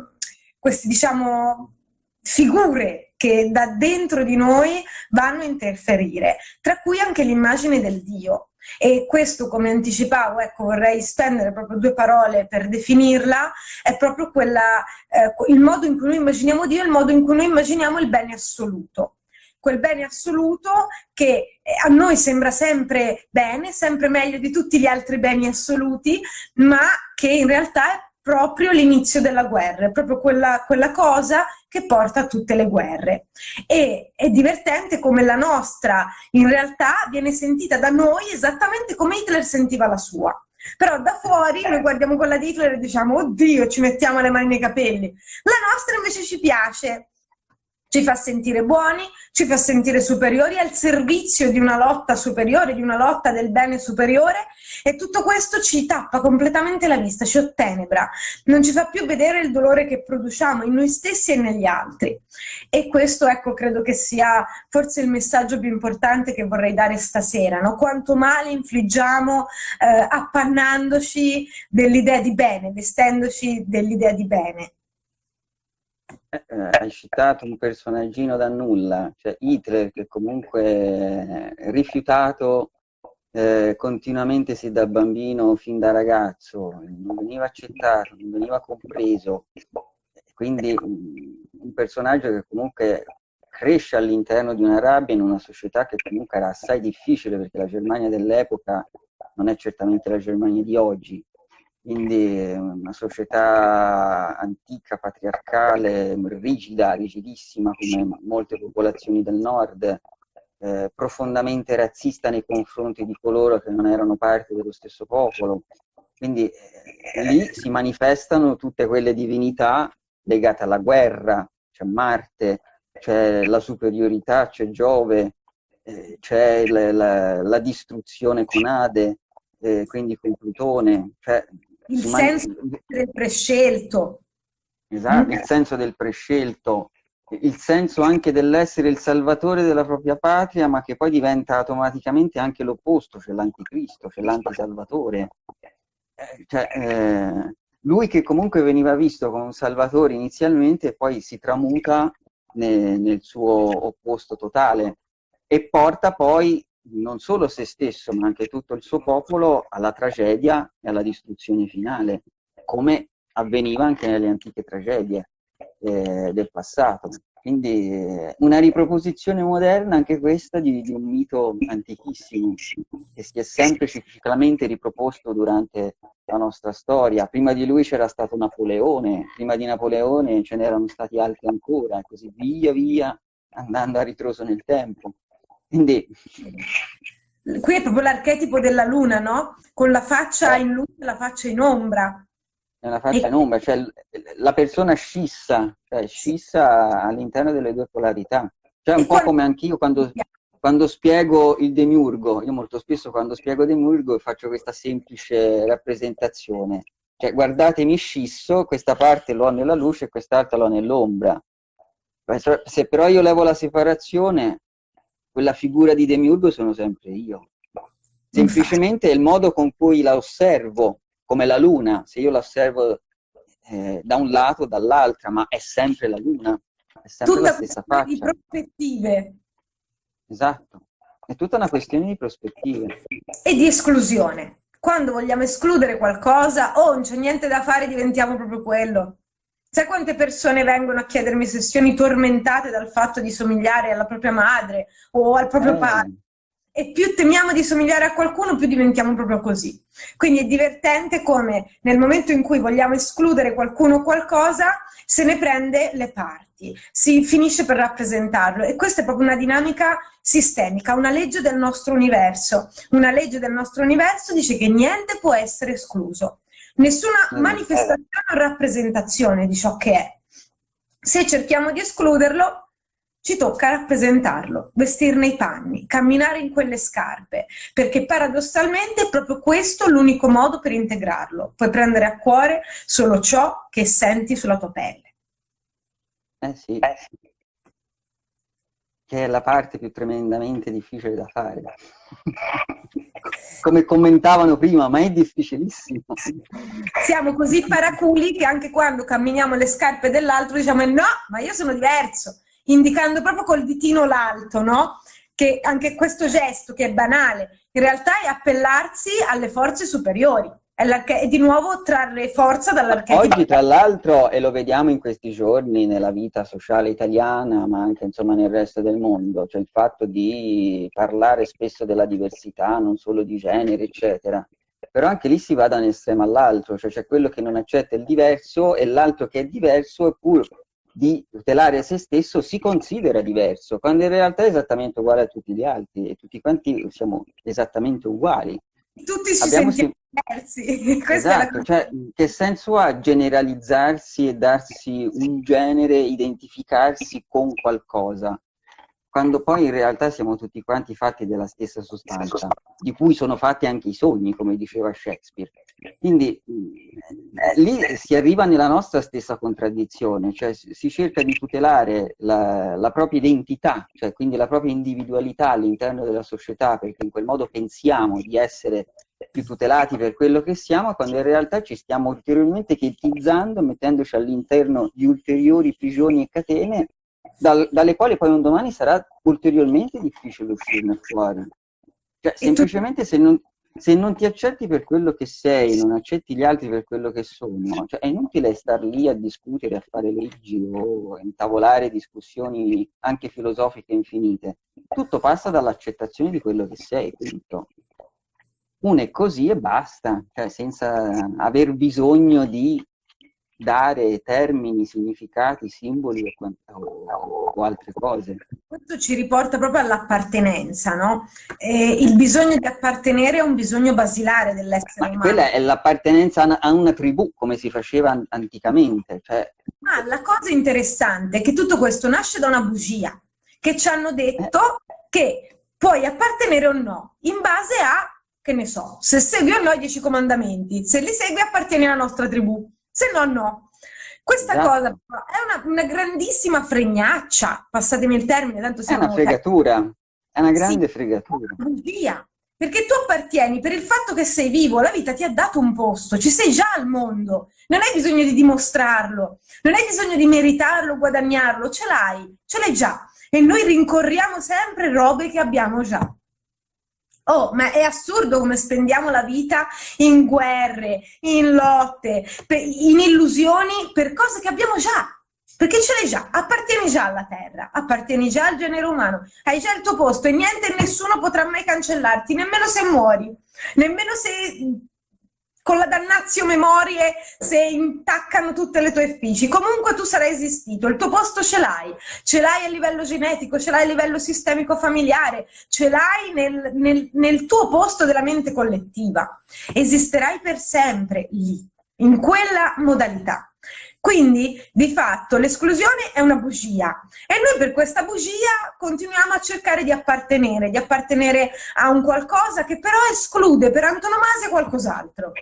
queste diciamo, figure che da dentro di noi vanno a interferire, tra cui anche l'immagine del Dio. E questo, come anticipavo, ecco, vorrei spendere proprio due parole per definirla, è proprio quella, eh, il modo in cui noi immaginiamo Dio, il modo in cui noi immaginiamo il bene assoluto. Quel bene assoluto che eh, a noi sembra sempre bene, sempre meglio di tutti gli altri beni assoluti, ma che in realtà è proprio l'inizio della guerra, è proprio quella, quella, cosa che porta a tutte le guerre. E è divertente come la nostra in realtà viene sentita da noi esattamente come Hitler sentiva la sua. Però da fuori noi guardiamo quella di Hitler e diciamo oddio ci mettiamo le mani nei capelli. La nostra invece ci piace, ci fa sentire buoni, ci fa sentire superiori, al servizio di una lotta superiore, di una lotta del bene superiore e tutto questo ci tappa completamente la vista, ci ottenebra, non ci fa più vedere il dolore che produciamo in noi stessi e negli altri. E questo ecco credo che sia forse il messaggio più importante che vorrei dare stasera, no? quanto male infliggiamo eh, appannandoci dell'idea di bene, vestendoci dell'idea di bene. Eh, hai citato un personaggino da nulla, cioè Hitler che comunque è rifiutato eh, continuamente sin da bambino, fin da ragazzo, non veniva accettato, non veniva compreso, quindi un personaggio che comunque cresce all'interno di una rabbia in una società che comunque era assai difficile perché la Germania dell'epoca non è certamente la Germania di oggi, quindi una società antica, patriarcale, rigida, rigidissima come molte popolazioni del nord, eh, profondamente razzista nei confronti di coloro che non erano parte dello stesso popolo. Quindi eh, lì si manifestano tutte quelle divinità legate alla guerra, c'è Marte, c'è la superiorità, c'è Giove, eh, c'è la, la, la, distruzione con Ade, eh, quindi con Plutone, cioè il senso del prescelto. Esatto, il senso del prescelto, il senso anche dell'essere il salvatore della propria patria, ma che poi diventa automaticamente anche l'opposto, cioè l'anticristo, cioè l'antisalvatore. Eh, cioè, eh, lui che comunque veniva visto come un salvatore inizialmente, poi si tramuta nel, nel suo opposto totale e porta poi non solo se stesso, ma anche tutto il suo popolo alla tragedia e alla distruzione finale, come avveniva anche nelle antiche tragedie eh, del passato. Quindi eh, una riproposizione moderna anche questa di, di, un mito antichissimo che si è sempre ciclicamente riproposto durante la nostra storia. Prima di lui c'era stato Napoleone, prima di Napoleone ce n'erano stati altri ancora, e così via via andando a ritroso nel tempo. Quindi... Qui è proprio l'archetipo della luna, no? Con la faccia in luce e la faccia in ombra. È una faccia in ombra, cioè la persona scissa, cioè scissa all'interno delle due polarità. Cioè un po' come anch'io quando, quando spiego il demiurgo, io molto spesso quando spiego demiurgo faccio questa semplice rappresentazione. Cioè guardatemi scisso, questa parte l'ho nella luce e quest'altra l'ho nell'ombra. Se però io levo la separazione, quella figura di Demiurgo sono sempre io. Semplicemente è il modo con cui la osservo, come la luna, se io la osservo eh, da un lato o dall'altra, ma è sempre la luna, è sempre tutta la stessa faccia. di prospettive. Esatto, è tutta una questione di prospettive. E di esclusione. Quando vogliamo escludere qualcosa, oh, non c'è niente da fare, diventiamo proprio quello. Sai quante persone vengono a chiedermi sessioni tormentate dal fatto di somigliare alla propria madre o al proprio eh. padre? E più temiamo di somigliare a qualcuno, più diventiamo proprio così. Quindi è divertente come nel momento in cui vogliamo escludere qualcuno o qualcosa, se ne prende le parti, si finisce per rappresentarlo. E questa è proprio una dinamica sistemica, una legge del nostro universo. Una legge del nostro universo dice che niente può essere escluso nessuna manifestazione o rappresentazione di ciò che è. Se cerchiamo di escluderlo, ci tocca rappresentarlo, vestirne i panni, camminare in quelle scarpe, perché paradossalmente è proprio questo l'unico modo per integrarlo. Puoi prendere a cuore solo ciò che senti sulla tua pelle. Eh sì. Eh sì che è la parte più tremendamente difficile da fare. Come commentavano prima, ma è difficilissimo. Siamo così paraculi che anche quando camminiamo le scarpe dell'altro diciamo no, ma io sono diverso, indicando proprio col ditino l'alto, no? Che anche questo gesto, che è banale, in realtà è appellarsi alle forze superiori è, di nuovo trarre forza dall'archetipo. Oggi, tra l'altro, e lo vediamo in questi giorni nella vita sociale italiana, ma anche insomma, nel resto del mondo, cioè il fatto di parlare spesso della diversità, non solo di genere, eccetera. Però anche lì si va da un estremo all'altro, cioè c'è quello che non accetta il diverso e l'altro che è diverso, eppure di tutelare se stesso si considera diverso, quando in realtà è esattamente uguale a tutti gli altri e tutti quanti siamo esattamente uguali tutti ci Abbiamo sentiamo. Diversi. esatto, la... cioè, che senso ha generalizzarsi e darsi un genere, identificarsi con qualcosa? quando poi in realtà siamo tutti quanti fatti della stessa sostanza, di cui sono fatti anche i sogni, come diceva Shakespeare. Quindi eh, lì si arriva nella nostra stessa contraddizione, cioè si cerca di tutelare la, la propria identità, cioè quindi la propria individualità all'interno della società, perché in quel modo pensiamo di essere più tutelati per quello che siamo, quando in realtà ci stiamo ulteriormente chetizzando, mettendoci all'interno di ulteriori prigioni e catene, dal, dalle quali poi un domani sarà ulteriormente difficile uscirne fuori. Cioè, semplicemente se non, se non ti accetti per quello che sei, non accetti gli altri per quello che sono, cioè è inutile star lì a discutere, a fare leggi o a intavolare discussioni anche filosofiche infinite. Tutto passa dall'accettazione di quello che sei, punto. Uno è così e basta, cioè senza aver bisogno di dare termini, significati, simboli o, o, o, altre cose. Questo ci riporta proprio all'appartenenza, no? E il bisogno di appartenere è un bisogno basilare dell'essere umano. Quella è l'appartenenza a una tribù, come si faceva anticamente. Cioè... Ma la cosa interessante è che tutto questo nasce da una bugia, che ci hanno detto eh. che puoi appartenere o no, in base a, che ne so, se segui o no i dieci comandamenti, se li segui appartieni alla nostra tribù se no no. Questa esatto. cosa è una, una, grandissima fregnaccia, passatemi il termine, tanto siamo... È una fregatura, è una grande sì, fregatura. Via, perché tu appartieni per il fatto che sei vivo, la vita ti ha dato un posto, ci sei già al mondo, non hai bisogno di dimostrarlo, non hai bisogno di meritarlo, guadagnarlo, ce l'hai, ce l'hai già. E noi rincorriamo sempre robe che abbiamo già. Oh, ma è assurdo come spendiamo la vita in guerre, in lotte, in illusioni per cose che abbiamo già. Perché ce l'hai già, appartieni già alla terra, appartieni già al genere umano, hai già il tuo posto e niente e nessuno potrà mai cancellarti, nemmeno se muori, nemmeno se con la dannazio memorie se intaccano tutte le tue effici. Comunque tu sarai esistito, il tuo posto ce l'hai, ce l'hai a livello genetico, ce l'hai a livello sistemico familiare, ce l'hai nel, nel, nel tuo posto della mente collettiva. Esisterai per sempre lì, in quella modalità. Quindi, di fatto, l'esclusione è una bugia e noi per questa bugia continuiamo a cercare di appartenere, di appartenere a un qualcosa che però esclude per antonomasia qualcos'altro.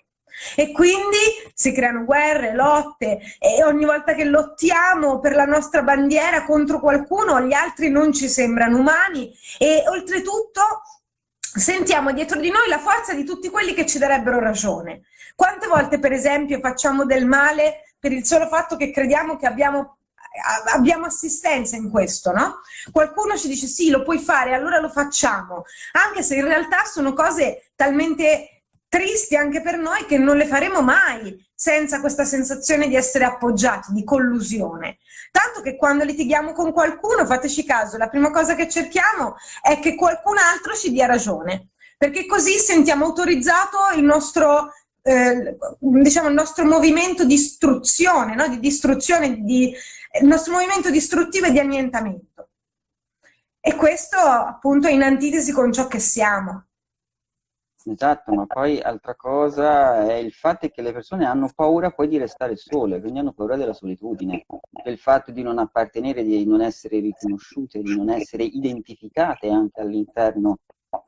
E quindi si creano guerre, lotte e ogni volta che lottiamo per la nostra bandiera contro qualcuno, gli altri non ci sembrano umani e oltretutto sentiamo dietro di noi la forza di tutti quelli che ci darebbero ragione. Quante volte per esempio facciamo del male per il solo fatto che crediamo che abbiamo abbiamo assistenza in questo, no? Qualcuno ci dice sì, lo puoi fare, allora lo facciamo, anche se in realtà sono cose talmente tristi anche per noi che non le faremo mai senza questa sensazione di essere appoggiati, di collusione. Tanto che quando litighiamo con qualcuno, fateci caso, la prima cosa che cerchiamo è che qualcun altro ci dia ragione, perché così sentiamo autorizzato il nostro, eh, diciamo, il nostro movimento di istruzione, no? di distruzione, di, il nostro movimento distruttivo e di annientamento. E questo appunto è in antitesi con ciò che siamo. Esatto, ma poi altra cosa è il fatto che le persone hanno paura poi di restare sole, quindi hanno paura della solitudine, del fatto di non appartenere, di non essere riconosciute, di non essere identificate anche all'interno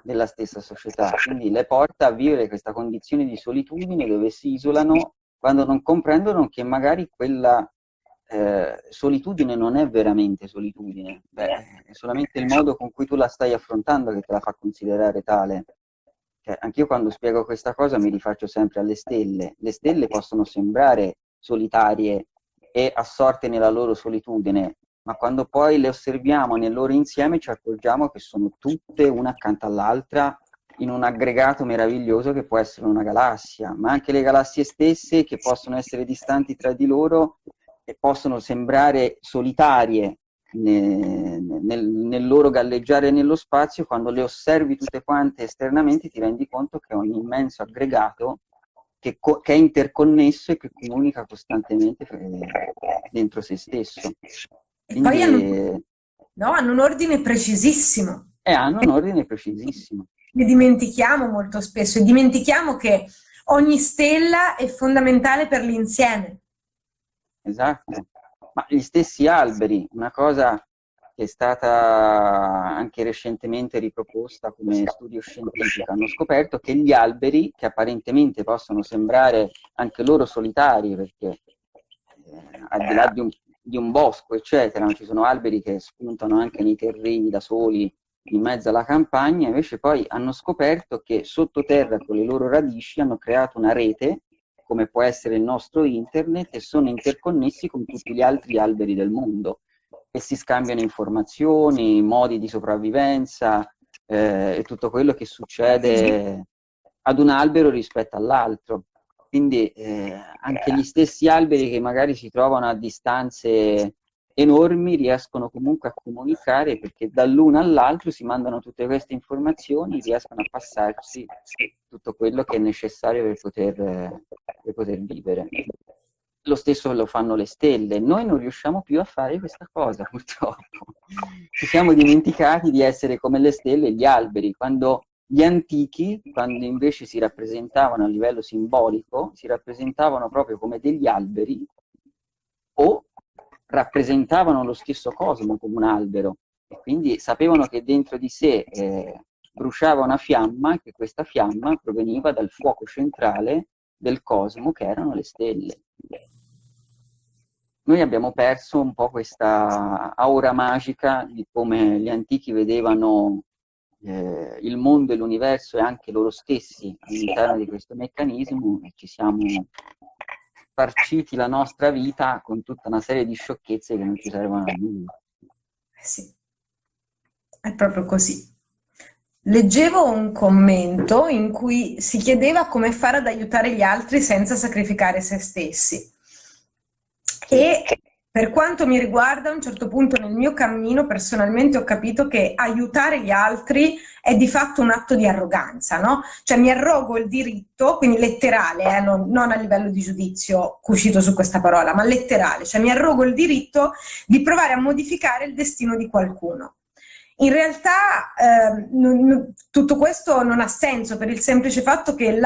della stessa società. Quindi le porta a vivere questa condizione di solitudine dove si isolano quando non comprendono che magari quella eh, solitudine non è veramente solitudine, Beh, è solamente il modo con cui tu la stai affrontando che te la fa considerare tale. Cioè, anch'io quando spiego questa cosa mi rifaccio sempre alle stelle. Le stelle possono sembrare solitarie e assorte nella loro solitudine, ma quando poi le osserviamo nel loro insieme ci accorgiamo che sono tutte una accanto all'altra in un aggregato meraviglioso che può essere una galassia, ma anche le galassie stesse che possono essere distanti tra di loro e possono sembrare solitarie nel, nel, loro galleggiare nello spazio, quando le osservi tutte quante esternamente ti rendi conto che è un immenso aggregato che, che è interconnesso e che comunica costantemente eh, dentro se stesso. Quindi, poi hanno, no, hanno, un ordine precisissimo. E hanno un ordine precisissimo. Ne dimentichiamo molto spesso e dimentichiamo che ogni stella è fondamentale per l'insieme. Esatto ma gli stessi alberi, una cosa che è stata anche recentemente riproposta come studio scientifico, hanno scoperto che gli alberi, che apparentemente possono sembrare anche loro solitari, perché eh, al di là di un, di un, bosco, eccetera, ci sono alberi che spuntano anche nei terreni da soli in mezzo alla campagna, invece poi hanno scoperto che sottoterra con le loro radici hanno creato una rete, come può essere il nostro internet, e sono interconnessi con tutti gli altri alberi del mondo. E si scambiano informazioni, modi di sopravvivenza eh, e tutto quello che succede ad un albero rispetto all'altro. Quindi eh, anche gli stessi alberi che magari si trovano a distanze enormi riescono comunque a comunicare perché dall'uno all'altro si mandano tutte queste informazioni, riescono a passarsi tutto quello che è necessario per poter, per poter vivere. Lo stesso lo fanno le stelle. Noi non riusciamo più a fare questa cosa, purtroppo. Ci siamo dimenticati di essere come le stelle e gli alberi. Quando gli antichi, quando invece si rappresentavano a livello simbolico, si rappresentavano proprio come degli alberi o rappresentavano lo stesso cosmo come un albero e quindi sapevano che dentro di sé eh, bruciava una fiamma che questa fiamma proveniva dal fuoco centrale del cosmo che erano le stelle. Noi abbiamo perso un po' questa aura magica di come gli antichi vedevano eh, il mondo e l'universo e anche loro stessi all'interno di questo meccanismo e ci siamo farciti la nostra vita con tutta una serie di sciocchezze che non ci servono a nulla. Eh sì, è proprio così. Leggevo un commento in cui si chiedeva come fare ad aiutare gli altri senza sacrificare se stessi. E per quanto mi riguarda, a un certo punto nel mio cammino personalmente ho capito che aiutare gli altri è di fatto un atto di arroganza, no? Cioè mi arrogo il diritto, quindi letterale, eh, non, non, a livello di giudizio cucito su questa parola, ma letterale, cioè mi arrogo il diritto di provare a modificare il destino di qualcuno. In realtà eh, non, tutto questo non ha senso per il semplice fatto che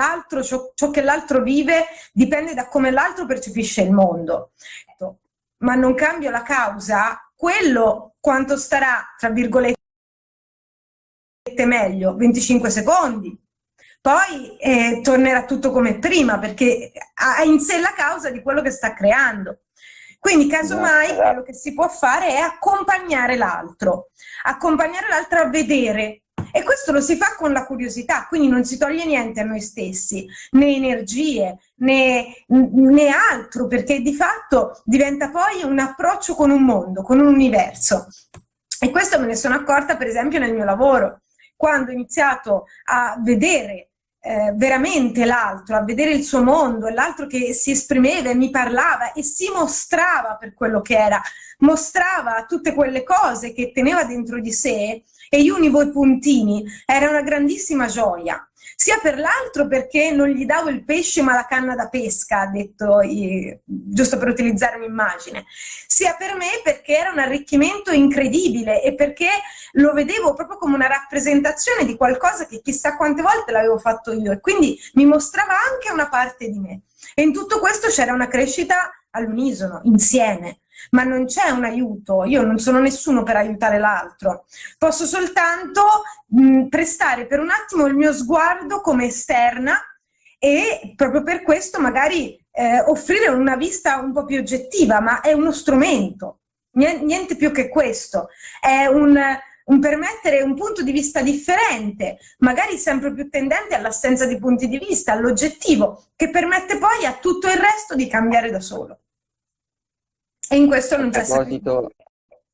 ciò, ciò che l'altro vive dipende da come l'altro percepisce il mondo ma non cambio la causa, quello quanto starà, tra virgolette, meglio, 25 secondi. Poi eh, tornerà tutto come prima perché ha in sé la causa di quello che sta creando. Quindi casomai quello che si può fare è accompagnare l'altro, accompagnare l'altro a vedere e questo lo si fa con la curiosità, quindi non si toglie niente a noi stessi, né energie, né, né altro, perché di fatto diventa poi un approccio con un mondo, con un universo. E questo me ne sono accorta per esempio nel mio lavoro, quando ho iniziato a vedere eh, veramente l'altro, a vedere il suo mondo, l'altro che si esprimeva e mi parlava e si mostrava per quello che era, mostrava tutte quelle cose che teneva dentro di sé e univo i puntini, era una grandissima gioia. Sia per l'altro perché non gli davo il pesce ma la canna da pesca, ha detto, giusto per utilizzare un'immagine, sia per me perché era un arricchimento incredibile e perché lo vedevo proprio come una rappresentazione di qualcosa che chissà quante volte l'avevo fatto io e quindi mi mostrava anche una parte di me. E in tutto questo c'era una crescita all'unisono, insieme ma non c'è un aiuto, io non sono nessuno per aiutare l'altro, posso soltanto mh, prestare per un attimo il mio sguardo come esterna e proprio per questo magari eh, offrire una vista un po' più oggettiva, ma è uno strumento, niente più che questo, è un, un permettere un punto di vista differente, magari sempre più tendente all'assenza di punti di vista, all'oggettivo, che permette poi a tutto il resto di cambiare da solo. E in questo non c'è proposito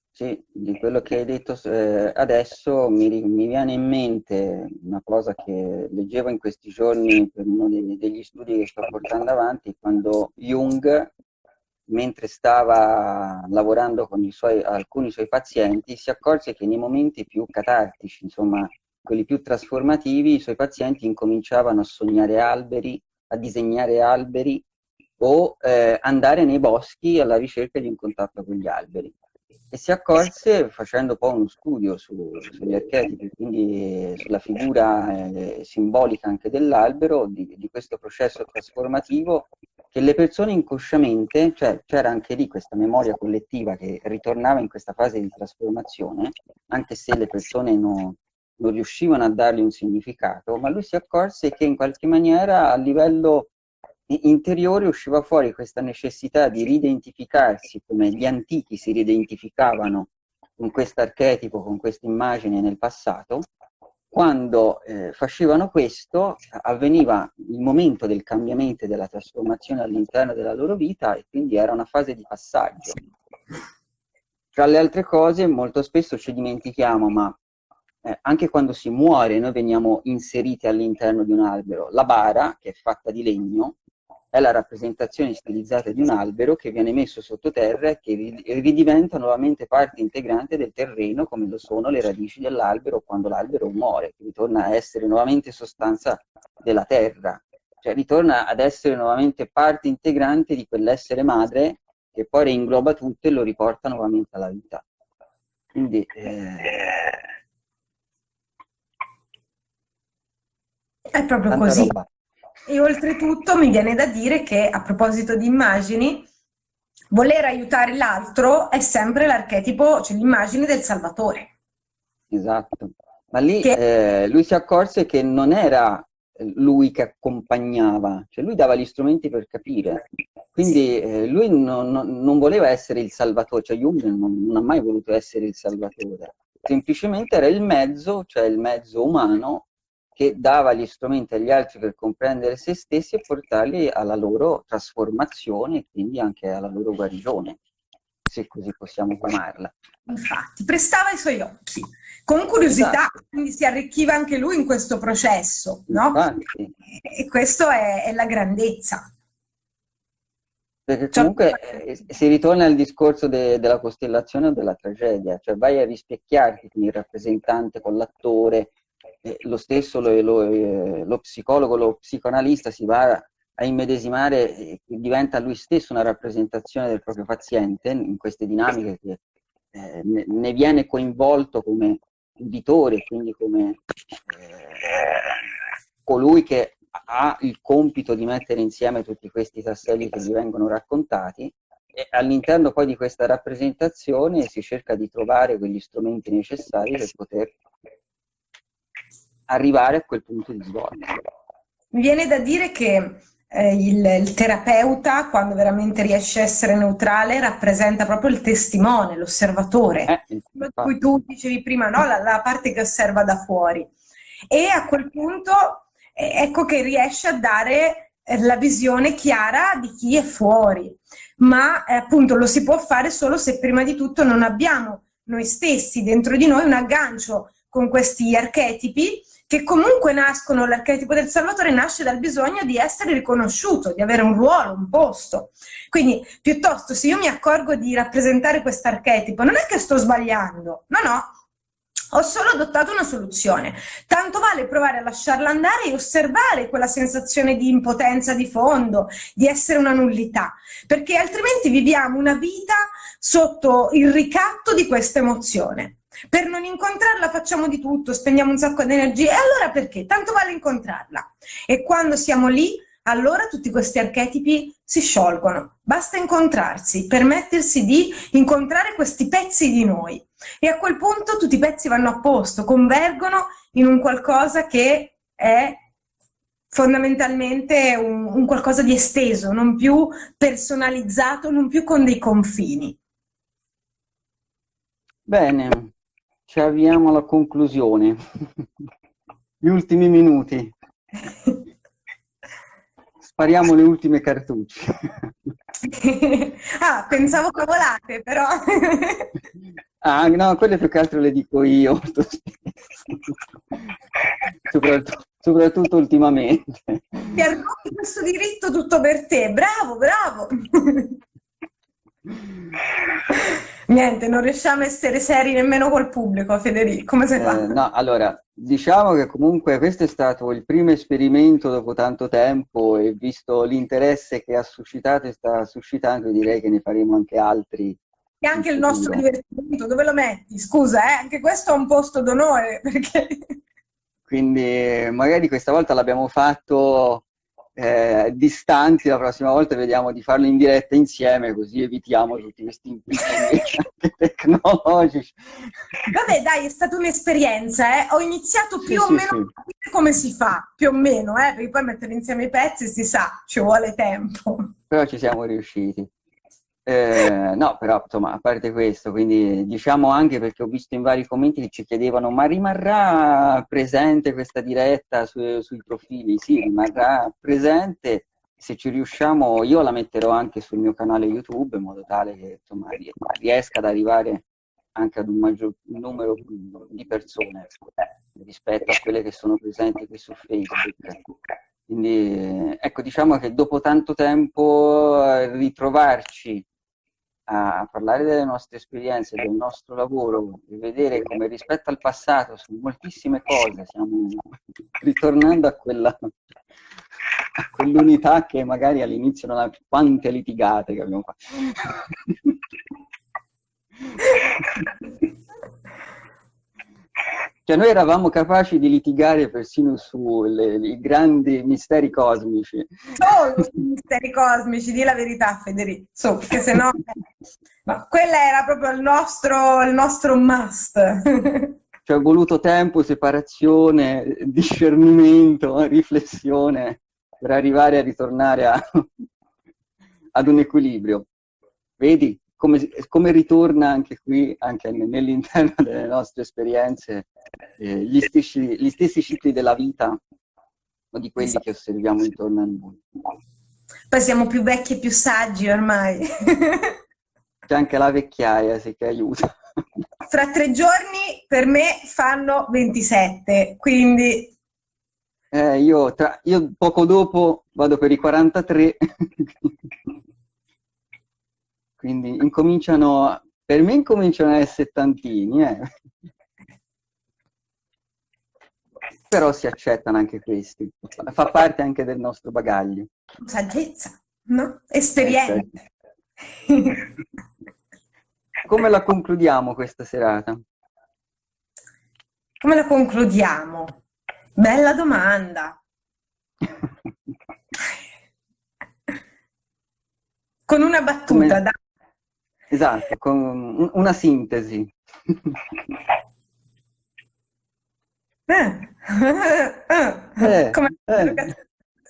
sì, di quello che hai detto eh, adesso mi, mi, viene in mente una cosa che leggevo in questi giorni per uno degli, degli studi che sto portando avanti, quando Jung, mentre stava lavorando con suoi, alcuni suoi pazienti, si accorse che nei momenti più catartici, insomma, quelli più trasformativi, i suoi pazienti incominciavano a sognare alberi, a disegnare alberi o eh, andare nei boschi alla ricerca di un contatto con gli alberi. E si accorse, facendo poi uno studio su, sugli archetipi, quindi sulla figura eh, simbolica anche dell'albero, di, di, questo processo trasformativo, che le persone inconsciamente, cioè c'era anche lì questa memoria collettiva che ritornava in questa fase di trasformazione, anche se le persone no, non riuscivano a dargli un significato, ma lui si accorse che in qualche maniera a livello interiore usciva fuori questa necessità di ridentificarsi come gli antichi si ridentificavano con questo archetipo, con questa immagine nel passato, quando eh, facevano questo avveniva il momento del cambiamento e della trasformazione all'interno della loro vita e quindi era una fase di passaggio. Tra le altre cose molto spesso ci dimentichiamo, ma eh, anche quando si muore noi veniamo inseriti all'interno di un albero. La bara, che è fatta di legno, è la rappresentazione stilizzata di un albero che viene messo sottoterra e che ridiventa nuovamente parte integrante del terreno come lo sono le radici dell'albero quando l'albero muore, che ritorna a essere nuovamente sostanza della terra, cioè ritorna ad essere nuovamente parte integrante di quell'essere madre che poi reingloba tutto e lo riporta nuovamente alla vita. Quindi eh... è proprio così. Roba. E oltretutto mi viene da dire che a proposito di immagini, voler aiutare l'altro è sempre l'archetipo, cioè l'immagine del salvatore. Esatto, ma lì che... eh, lui si accorse che non era lui che accompagnava, cioè lui dava gli strumenti per capire, quindi eh, lui non, non, non, voleva essere il salvatore, cioè Jung non, non ha mai voluto essere il salvatore, semplicemente era il mezzo, cioè il mezzo umano che dava gli strumenti agli altri per comprendere se stessi e portarli alla loro trasformazione e quindi anche alla loro guarigione, se così possiamo chiamarla. Infatti, prestava i suoi occhi, con curiosità, esatto. quindi si arricchiva anche lui in questo processo, no? E questo è, è la grandezza. Perché cioè, comunque eh, si ritorna al discorso de, della costellazione o della tragedia, cioè vai a rispecchiarti con il rappresentante, con l'attore, lo stesso lo, lo, eh, lo, psicologo, lo psicoanalista si va a immedesimare, eh, diventa lui stesso una rappresentazione del proprio paziente in queste dinamiche che eh, ne, ne, viene coinvolto come uditore, quindi come colui che ha il compito di mettere insieme tutti questi tasselli che gli vengono raccontati e all'interno poi di questa rappresentazione si cerca di trovare quegli strumenti necessari per poter arrivare a quel punto di svolta. Mi viene da dire che eh, il, il, terapeuta, quando veramente riesce a essere neutrale, rappresenta proprio il testimone, l'osservatore, eh, quello di cui tu dicevi prima, no? la, la, parte che osserva da fuori. E a quel punto eh, ecco che riesce a dare eh, la visione chiara di chi è fuori, ma eh, appunto lo si può fare solo se prima di tutto non abbiamo noi stessi dentro di noi un aggancio con questi archetipi che comunque nascono, l'archetipo del Salvatore nasce dal bisogno di essere riconosciuto, di avere un ruolo, un posto. Quindi, piuttosto, se io mi accorgo di rappresentare questo archetipo, non è che sto sbagliando, no, no, ho solo adottato una soluzione. Tanto vale provare a lasciarla andare e osservare quella sensazione di impotenza di fondo, di essere una nullità, perché altrimenti viviamo una vita sotto il ricatto di questa emozione. Per non incontrarla facciamo di tutto, spendiamo un sacco di energie, e allora perché? Tanto vale incontrarla. E quando siamo lì, allora tutti questi archetipi si sciolgono. Basta incontrarsi, permettersi di incontrare questi pezzi di noi. E a quel punto tutti i pezzi vanno a posto, convergono in un qualcosa che è fondamentalmente un, un qualcosa di esteso, non più personalizzato, non più con dei confini. Bene, ci avviamo alla conclusione. Gli ultimi minuti. Spariamo le ultime cartucce. ah, pensavo cavolate, però. ah, no, quelle più che altro le dico io. soprattutto, soprattutto ultimamente. Ti arroghi questo diritto tutto per te. Bravo, bravo. Niente, non riusciamo a essere seri nemmeno col pubblico, Federico, come sei fatto? Eh, no, allora, diciamo che comunque questo è stato il primo esperimento dopo tanto tempo e visto l'interesse che ha suscitato e sta suscitando, direi che ne faremo anche altri. E anche il nostro divertimento, dove lo metti? Scusa, eh? anche questo è un posto d'onore, perché... Quindi magari questa volta l'abbiamo fatto eh, distanti, la prossima volta vediamo di farlo in diretta insieme, così evitiamo tutti questi impegni tecnologici. Vabbè, dai, è stata un'esperienza, eh? ho iniziato più sì, o sì, meno a capire come si fa, più o meno, eh? perché poi mettere insieme i pezzi si sa, ci vuole tempo. Però ci siamo riusciti. Eh, no, però insomma, a parte questo, quindi diciamo anche perché ho visto in vari commenti che ci chiedevano ma rimarrà presente questa diretta su, sui profili? Sì, rimarrà presente, se ci riusciamo io la metterò anche sul mio canale YouTube in modo tale che insomma, riesca ad arrivare anche ad un maggior numero di persone rispetto a quelle che sono presenti qui su Facebook. Quindi ecco, diciamo che dopo tanto tempo ritrovarci a parlare delle nostre esperienze, del nostro lavoro e vedere come rispetto al passato su moltissime cose stiamo ritornando a quella a quell'unità che magari all'inizio non ha quante litigate che abbiamo fatto. Cioè noi eravamo capaci di litigare persino sui grandi misteri cosmici. Solo sui misteri cosmici, di la verità Federico, so, perché se no... Ma quella era proprio il nostro, il nostro must. Ci è voluto tempo, separazione, discernimento, riflessione per arrivare a ritornare a, ad un equilibrio. Vedi? Come, come, ritorna anche qui, anche nell'interno delle nostre esperienze, eh, gli, stessi, gli, stessi, cicli della vita o di quelli che osserviamo intorno a noi. Poi siamo più vecchi e più saggi ormai. C'è anche la vecchiaia, sì, che aiuta. Fra tre giorni per me fanno 27, quindi... Eh, io, tra, io poco dopo vado per i 43, quindi incominciano, per me incominciano a essere settantini, eh. Però si accettano anche questi, fa parte anche del nostro bagaglio. Saggezza, no? Esperienza. Eh, Come la concludiamo questa serata? Come la concludiamo? Bella domanda. Con una battuta, Come... Esatto, con una sintesi. Eh. Eh. Come eh.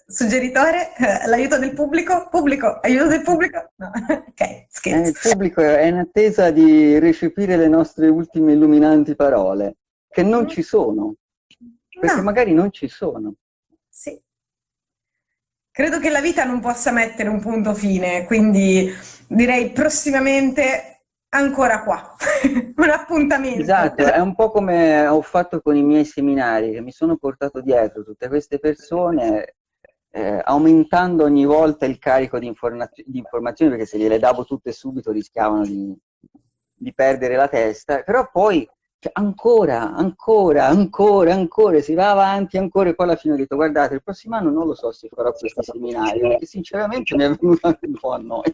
suggeritore? L'aiuto del pubblico? Pubblico? Aiuto del pubblico? No. ok, scherzo. Eh, il pubblico è in attesa di recepire le nostre ultime illuminanti parole, che non mm. ci sono, perché no. magari non ci sono. Sì. Credo che la vita non possa mettere un punto fine, quindi direi prossimamente ancora qua, un appuntamento. Esatto, è un po' come ho fatto con i miei seminari, che mi sono portato dietro tutte queste persone, eh, aumentando ogni volta il carico di, informaz di, informazioni, perché se gliele davo tutte subito rischiavano di, di perdere la testa, però poi cioè, ancora, ancora, ancora, ancora, si va avanti ancora e poi alla fine ho detto guardate il prossimo anno non lo so se farò questi seminari perché sinceramente mi è venuto anche un po' a noi.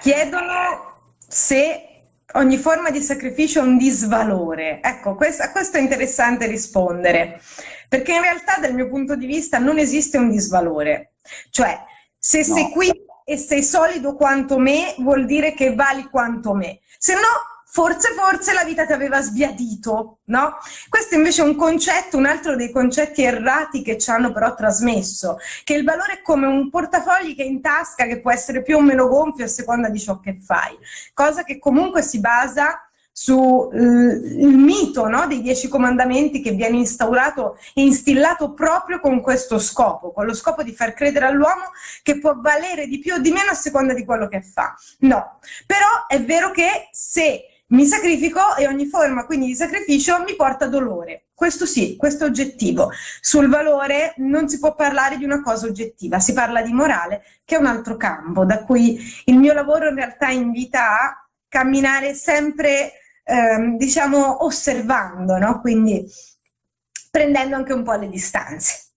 Chiedono se ogni forma di sacrificio è un disvalore. Ecco, questo, a questo è interessante rispondere, perché in realtà dal mio punto di vista non esiste un disvalore. Cioè, se no. qui e sei solido quanto me, vuol dire che vali quanto me. Se no, forse, forse la vita ti aveva sbiadito, no? Questo invece è un concetto, un altro dei concetti errati che ci hanno però trasmesso, che il valore è come un portafogli che è in tasca, che può essere più o meno gonfio a seconda di ciò che fai, cosa che comunque si basa sul eh, mito no, dei dieci comandamenti che viene instaurato e instillato proprio con questo scopo, con lo scopo di far credere all'uomo che può valere di più o di meno a seconda di quello che fa. No, però è vero che se mi sacrifico e ogni forma quindi di sacrificio mi porta dolore. Questo sì, questo è oggettivo. Sul valore non si può parlare di una cosa oggettiva, si parla di morale, che è un altro campo, da cui il mio lavoro in realtà invita a camminare sempre ehm, diciamo, osservando, no? quindi prendendo anche un po' le distanze.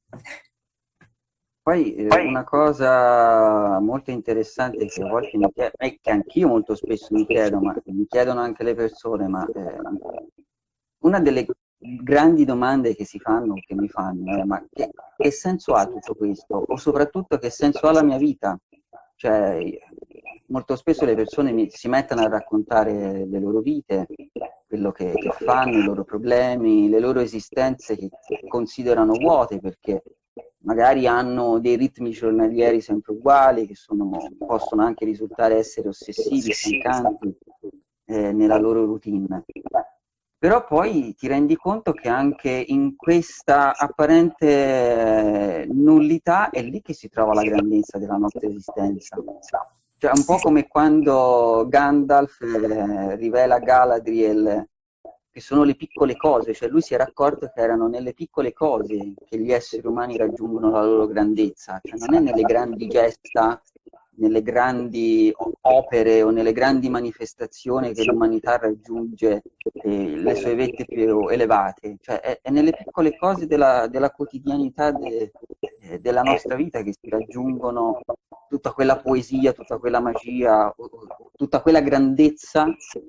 Poi eh, una cosa molto interessante che a volte mi chiedo, e che anch'io molto spesso mi chiedo, ma mi chiedono anche le persone, ma eh, una delle grandi domande che si fanno, che mi fanno, è ma che, che senso ha tutto questo? O soprattutto che senso ha la mia vita? Cioè, molto spesso le persone mi, si mettono a raccontare le loro vite, quello che, che, fanno, i loro problemi, le loro esistenze che considerano vuote perché magari hanno dei ritmi giornalieri sempre uguali, che sono, possono anche risultare essere ossessivi, stancanti eh, nella loro routine. Però poi ti rendi conto che anche in questa apparente nullità è lì che si trova la grandezza della nostra esistenza. Cioè un po' come quando Gandalf eh, rivela a Galadriel che sono le piccole cose, cioè lui si era accorto che erano nelle piccole cose che gli esseri umani raggiungono la loro grandezza, cioè non è nelle grandi gesta, nelle grandi opere o nelle grandi manifestazioni che l'umanità raggiunge eh, le sue vette più elevate, cioè è, è nelle piccole cose della, della quotidianità de, eh, della nostra vita che si raggiungono tutta quella poesia, tutta quella magia, tutta quella grandezza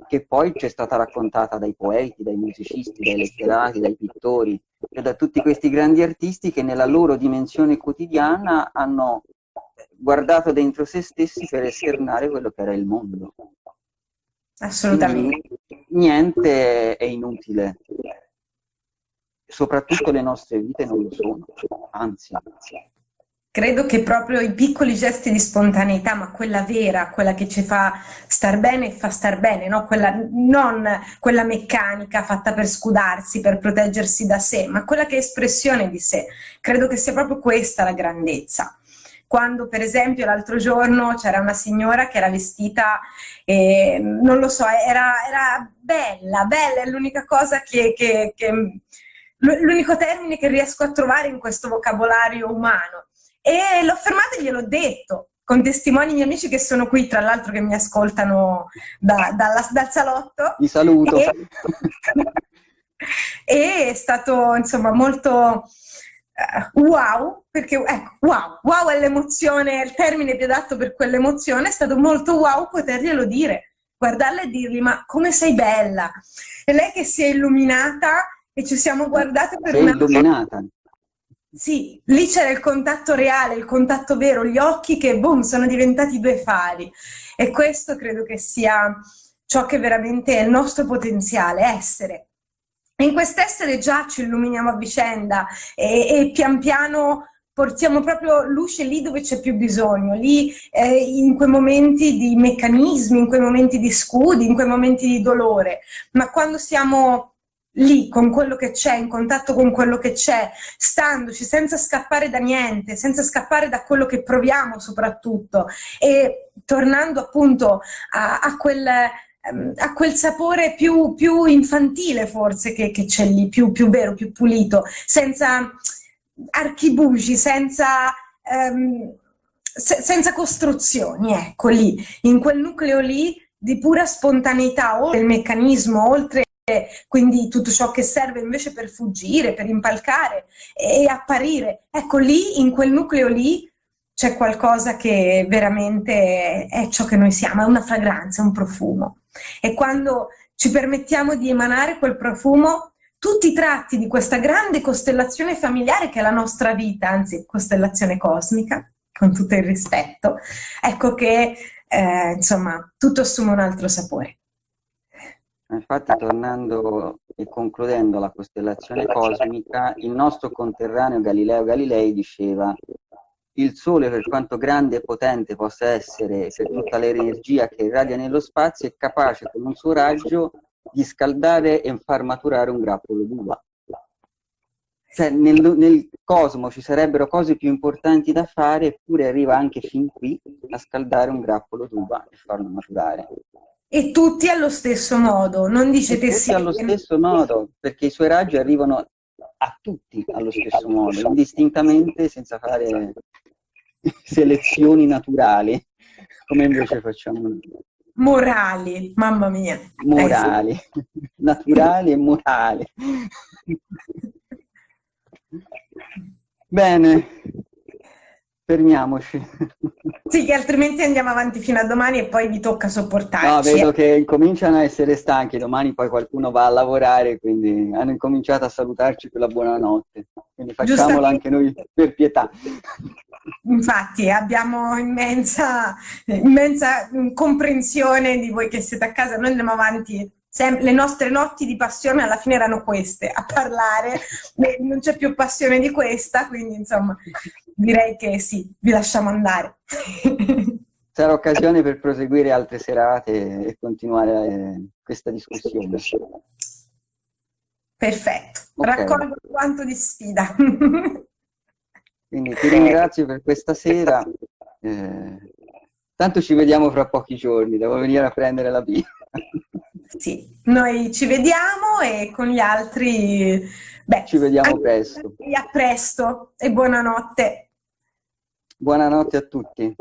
che poi ci è stata raccontata dai poeti, dai musicisti, dai letterati, dai pittori, e da tutti questi grandi artisti che nella loro dimensione quotidiana hanno guardato dentro se stessi per esternare quello che era il mondo. Assolutamente. Quindi, niente è inutile, soprattutto le nostre vite non lo sono, anzi. Credo che proprio i piccoli gesti di spontaneità, ma quella vera, quella che ci fa star bene e fa star bene, no? quella, non quella meccanica fatta per scudarsi, per proteggersi da sé, ma quella che è espressione di sé. Credo che sia proprio questa la grandezza quando per esempio l'altro giorno c'era una signora che era vestita, eh, non lo so, era, era, bella, bella è l'unica cosa che, che, che l'unico termine che riesco a trovare in questo vocabolario umano. E l'ho fermata e gliel'ho detto, con testimoni miei amici che sono qui, tra l'altro che mi ascoltano da, dalla, dal salotto. Vi saluto. E, e è stato insomma molto uh, wow, perché ecco, wow, wow è l'emozione, il termine più adatto per quell'emozione, è stato molto wow poterglielo dire, guardarla e dirgli ma come sei bella. E lei che si è illuminata e ci siamo guardate per sei una... illuminata. Sì, lì c'era il contatto reale, il contatto vero, gli occhi che, boom, sono diventati due fari. E questo credo che sia ciò che veramente è il nostro potenziale, essere in quest'essere già ci illuminiamo a vicenda e, e pian piano portiamo proprio luce lì dove c'è più bisogno, lì eh, in quei momenti di meccanismi, in quei momenti di scudi, in quei momenti di dolore, ma quando siamo lì con quello che c'è, in contatto con quello che c'è, standoci senza scappare da niente, senza scappare da quello che proviamo soprattutto e tornando appunto a, a quel ha quel sapore più, più infantile forse che, c'è lì, più, più, vero, più pulito, senza archibugi, senza, um, se, senza costruzioni, ecco lì, in quel nucleo lì di pura spontaneità, oltre il meccanismo, oltre quindi tutto ciò che serve invece per fuggire, per impalcare e apparire. Ecco lì, in quel nucleo lì, c'è qualcosa che veramente è ciò che noi siamo, è una fragranza, un profumo. E quando ci permettiamo di emanare quel profumo, tutti i tratti di questa grande costellazione familiare che è la nostra vita, anzi costellazione cosmica, con tutto il rispetto, ecco che eh, insomma tutto assume un altro sapore. Infatti tornando e concludendo la costellazione cosmica, il nostro conterraneo Galileo Galilei diceva il Sole, per quanto grande e potente possa essere, per tutta l'energia che irradia nello spazio, è capace con un suo raggio di scaldare e far maturare un grappolo d'uva. Cioè, nel, nel, cosmo ci sarebbero cose più importanti da fare, eppure arriva anche fin qui a scaldare un grappolo d'uva e farlo maturare. E tutti allo stesso modo, non dice che sì. allo stesso modo, perché i suoi raggi arrivano a tutti allo stesso modo, indistintamente, senza fare selezioni naturali, come invece facciamo noi. Morali, mamma mia. Morali, eh sì. naturali e morali. Bene, fermiamoci. Sì, che altrimenti andiamo avanti fino a domani e poi vi tocca sopportarci. No, vedo che cominciano a essere stanchi, domani poi qualcuno va a lavorare, quindi hanno incominciato a salutarci per la buonanotte. Quindi facciamola anche noi per pietà. Infatti abbiamo immensa, immensa comprensione di voi che siete a casa, noi andiamo avanti le nostre notti di passione alla fine erano queste, a parlare, non c'è più passione di questa, quindi insomma direi che sì, vi lasciamo andare. Sarà occasione per proseguire altre serate e continuare eh, questa discussione. Perfetto, okay. raccolgo quanto di sfida. Quindi ti ringrazio per questa sera. Eh, tanto ci vediamo fra pochi giorni, devo venire a prendere la birra. Sì, noi ci vediamo e con gli altri... Beh, ci vediamo presto. A presto e buonanotte. Buonanotte a tutti.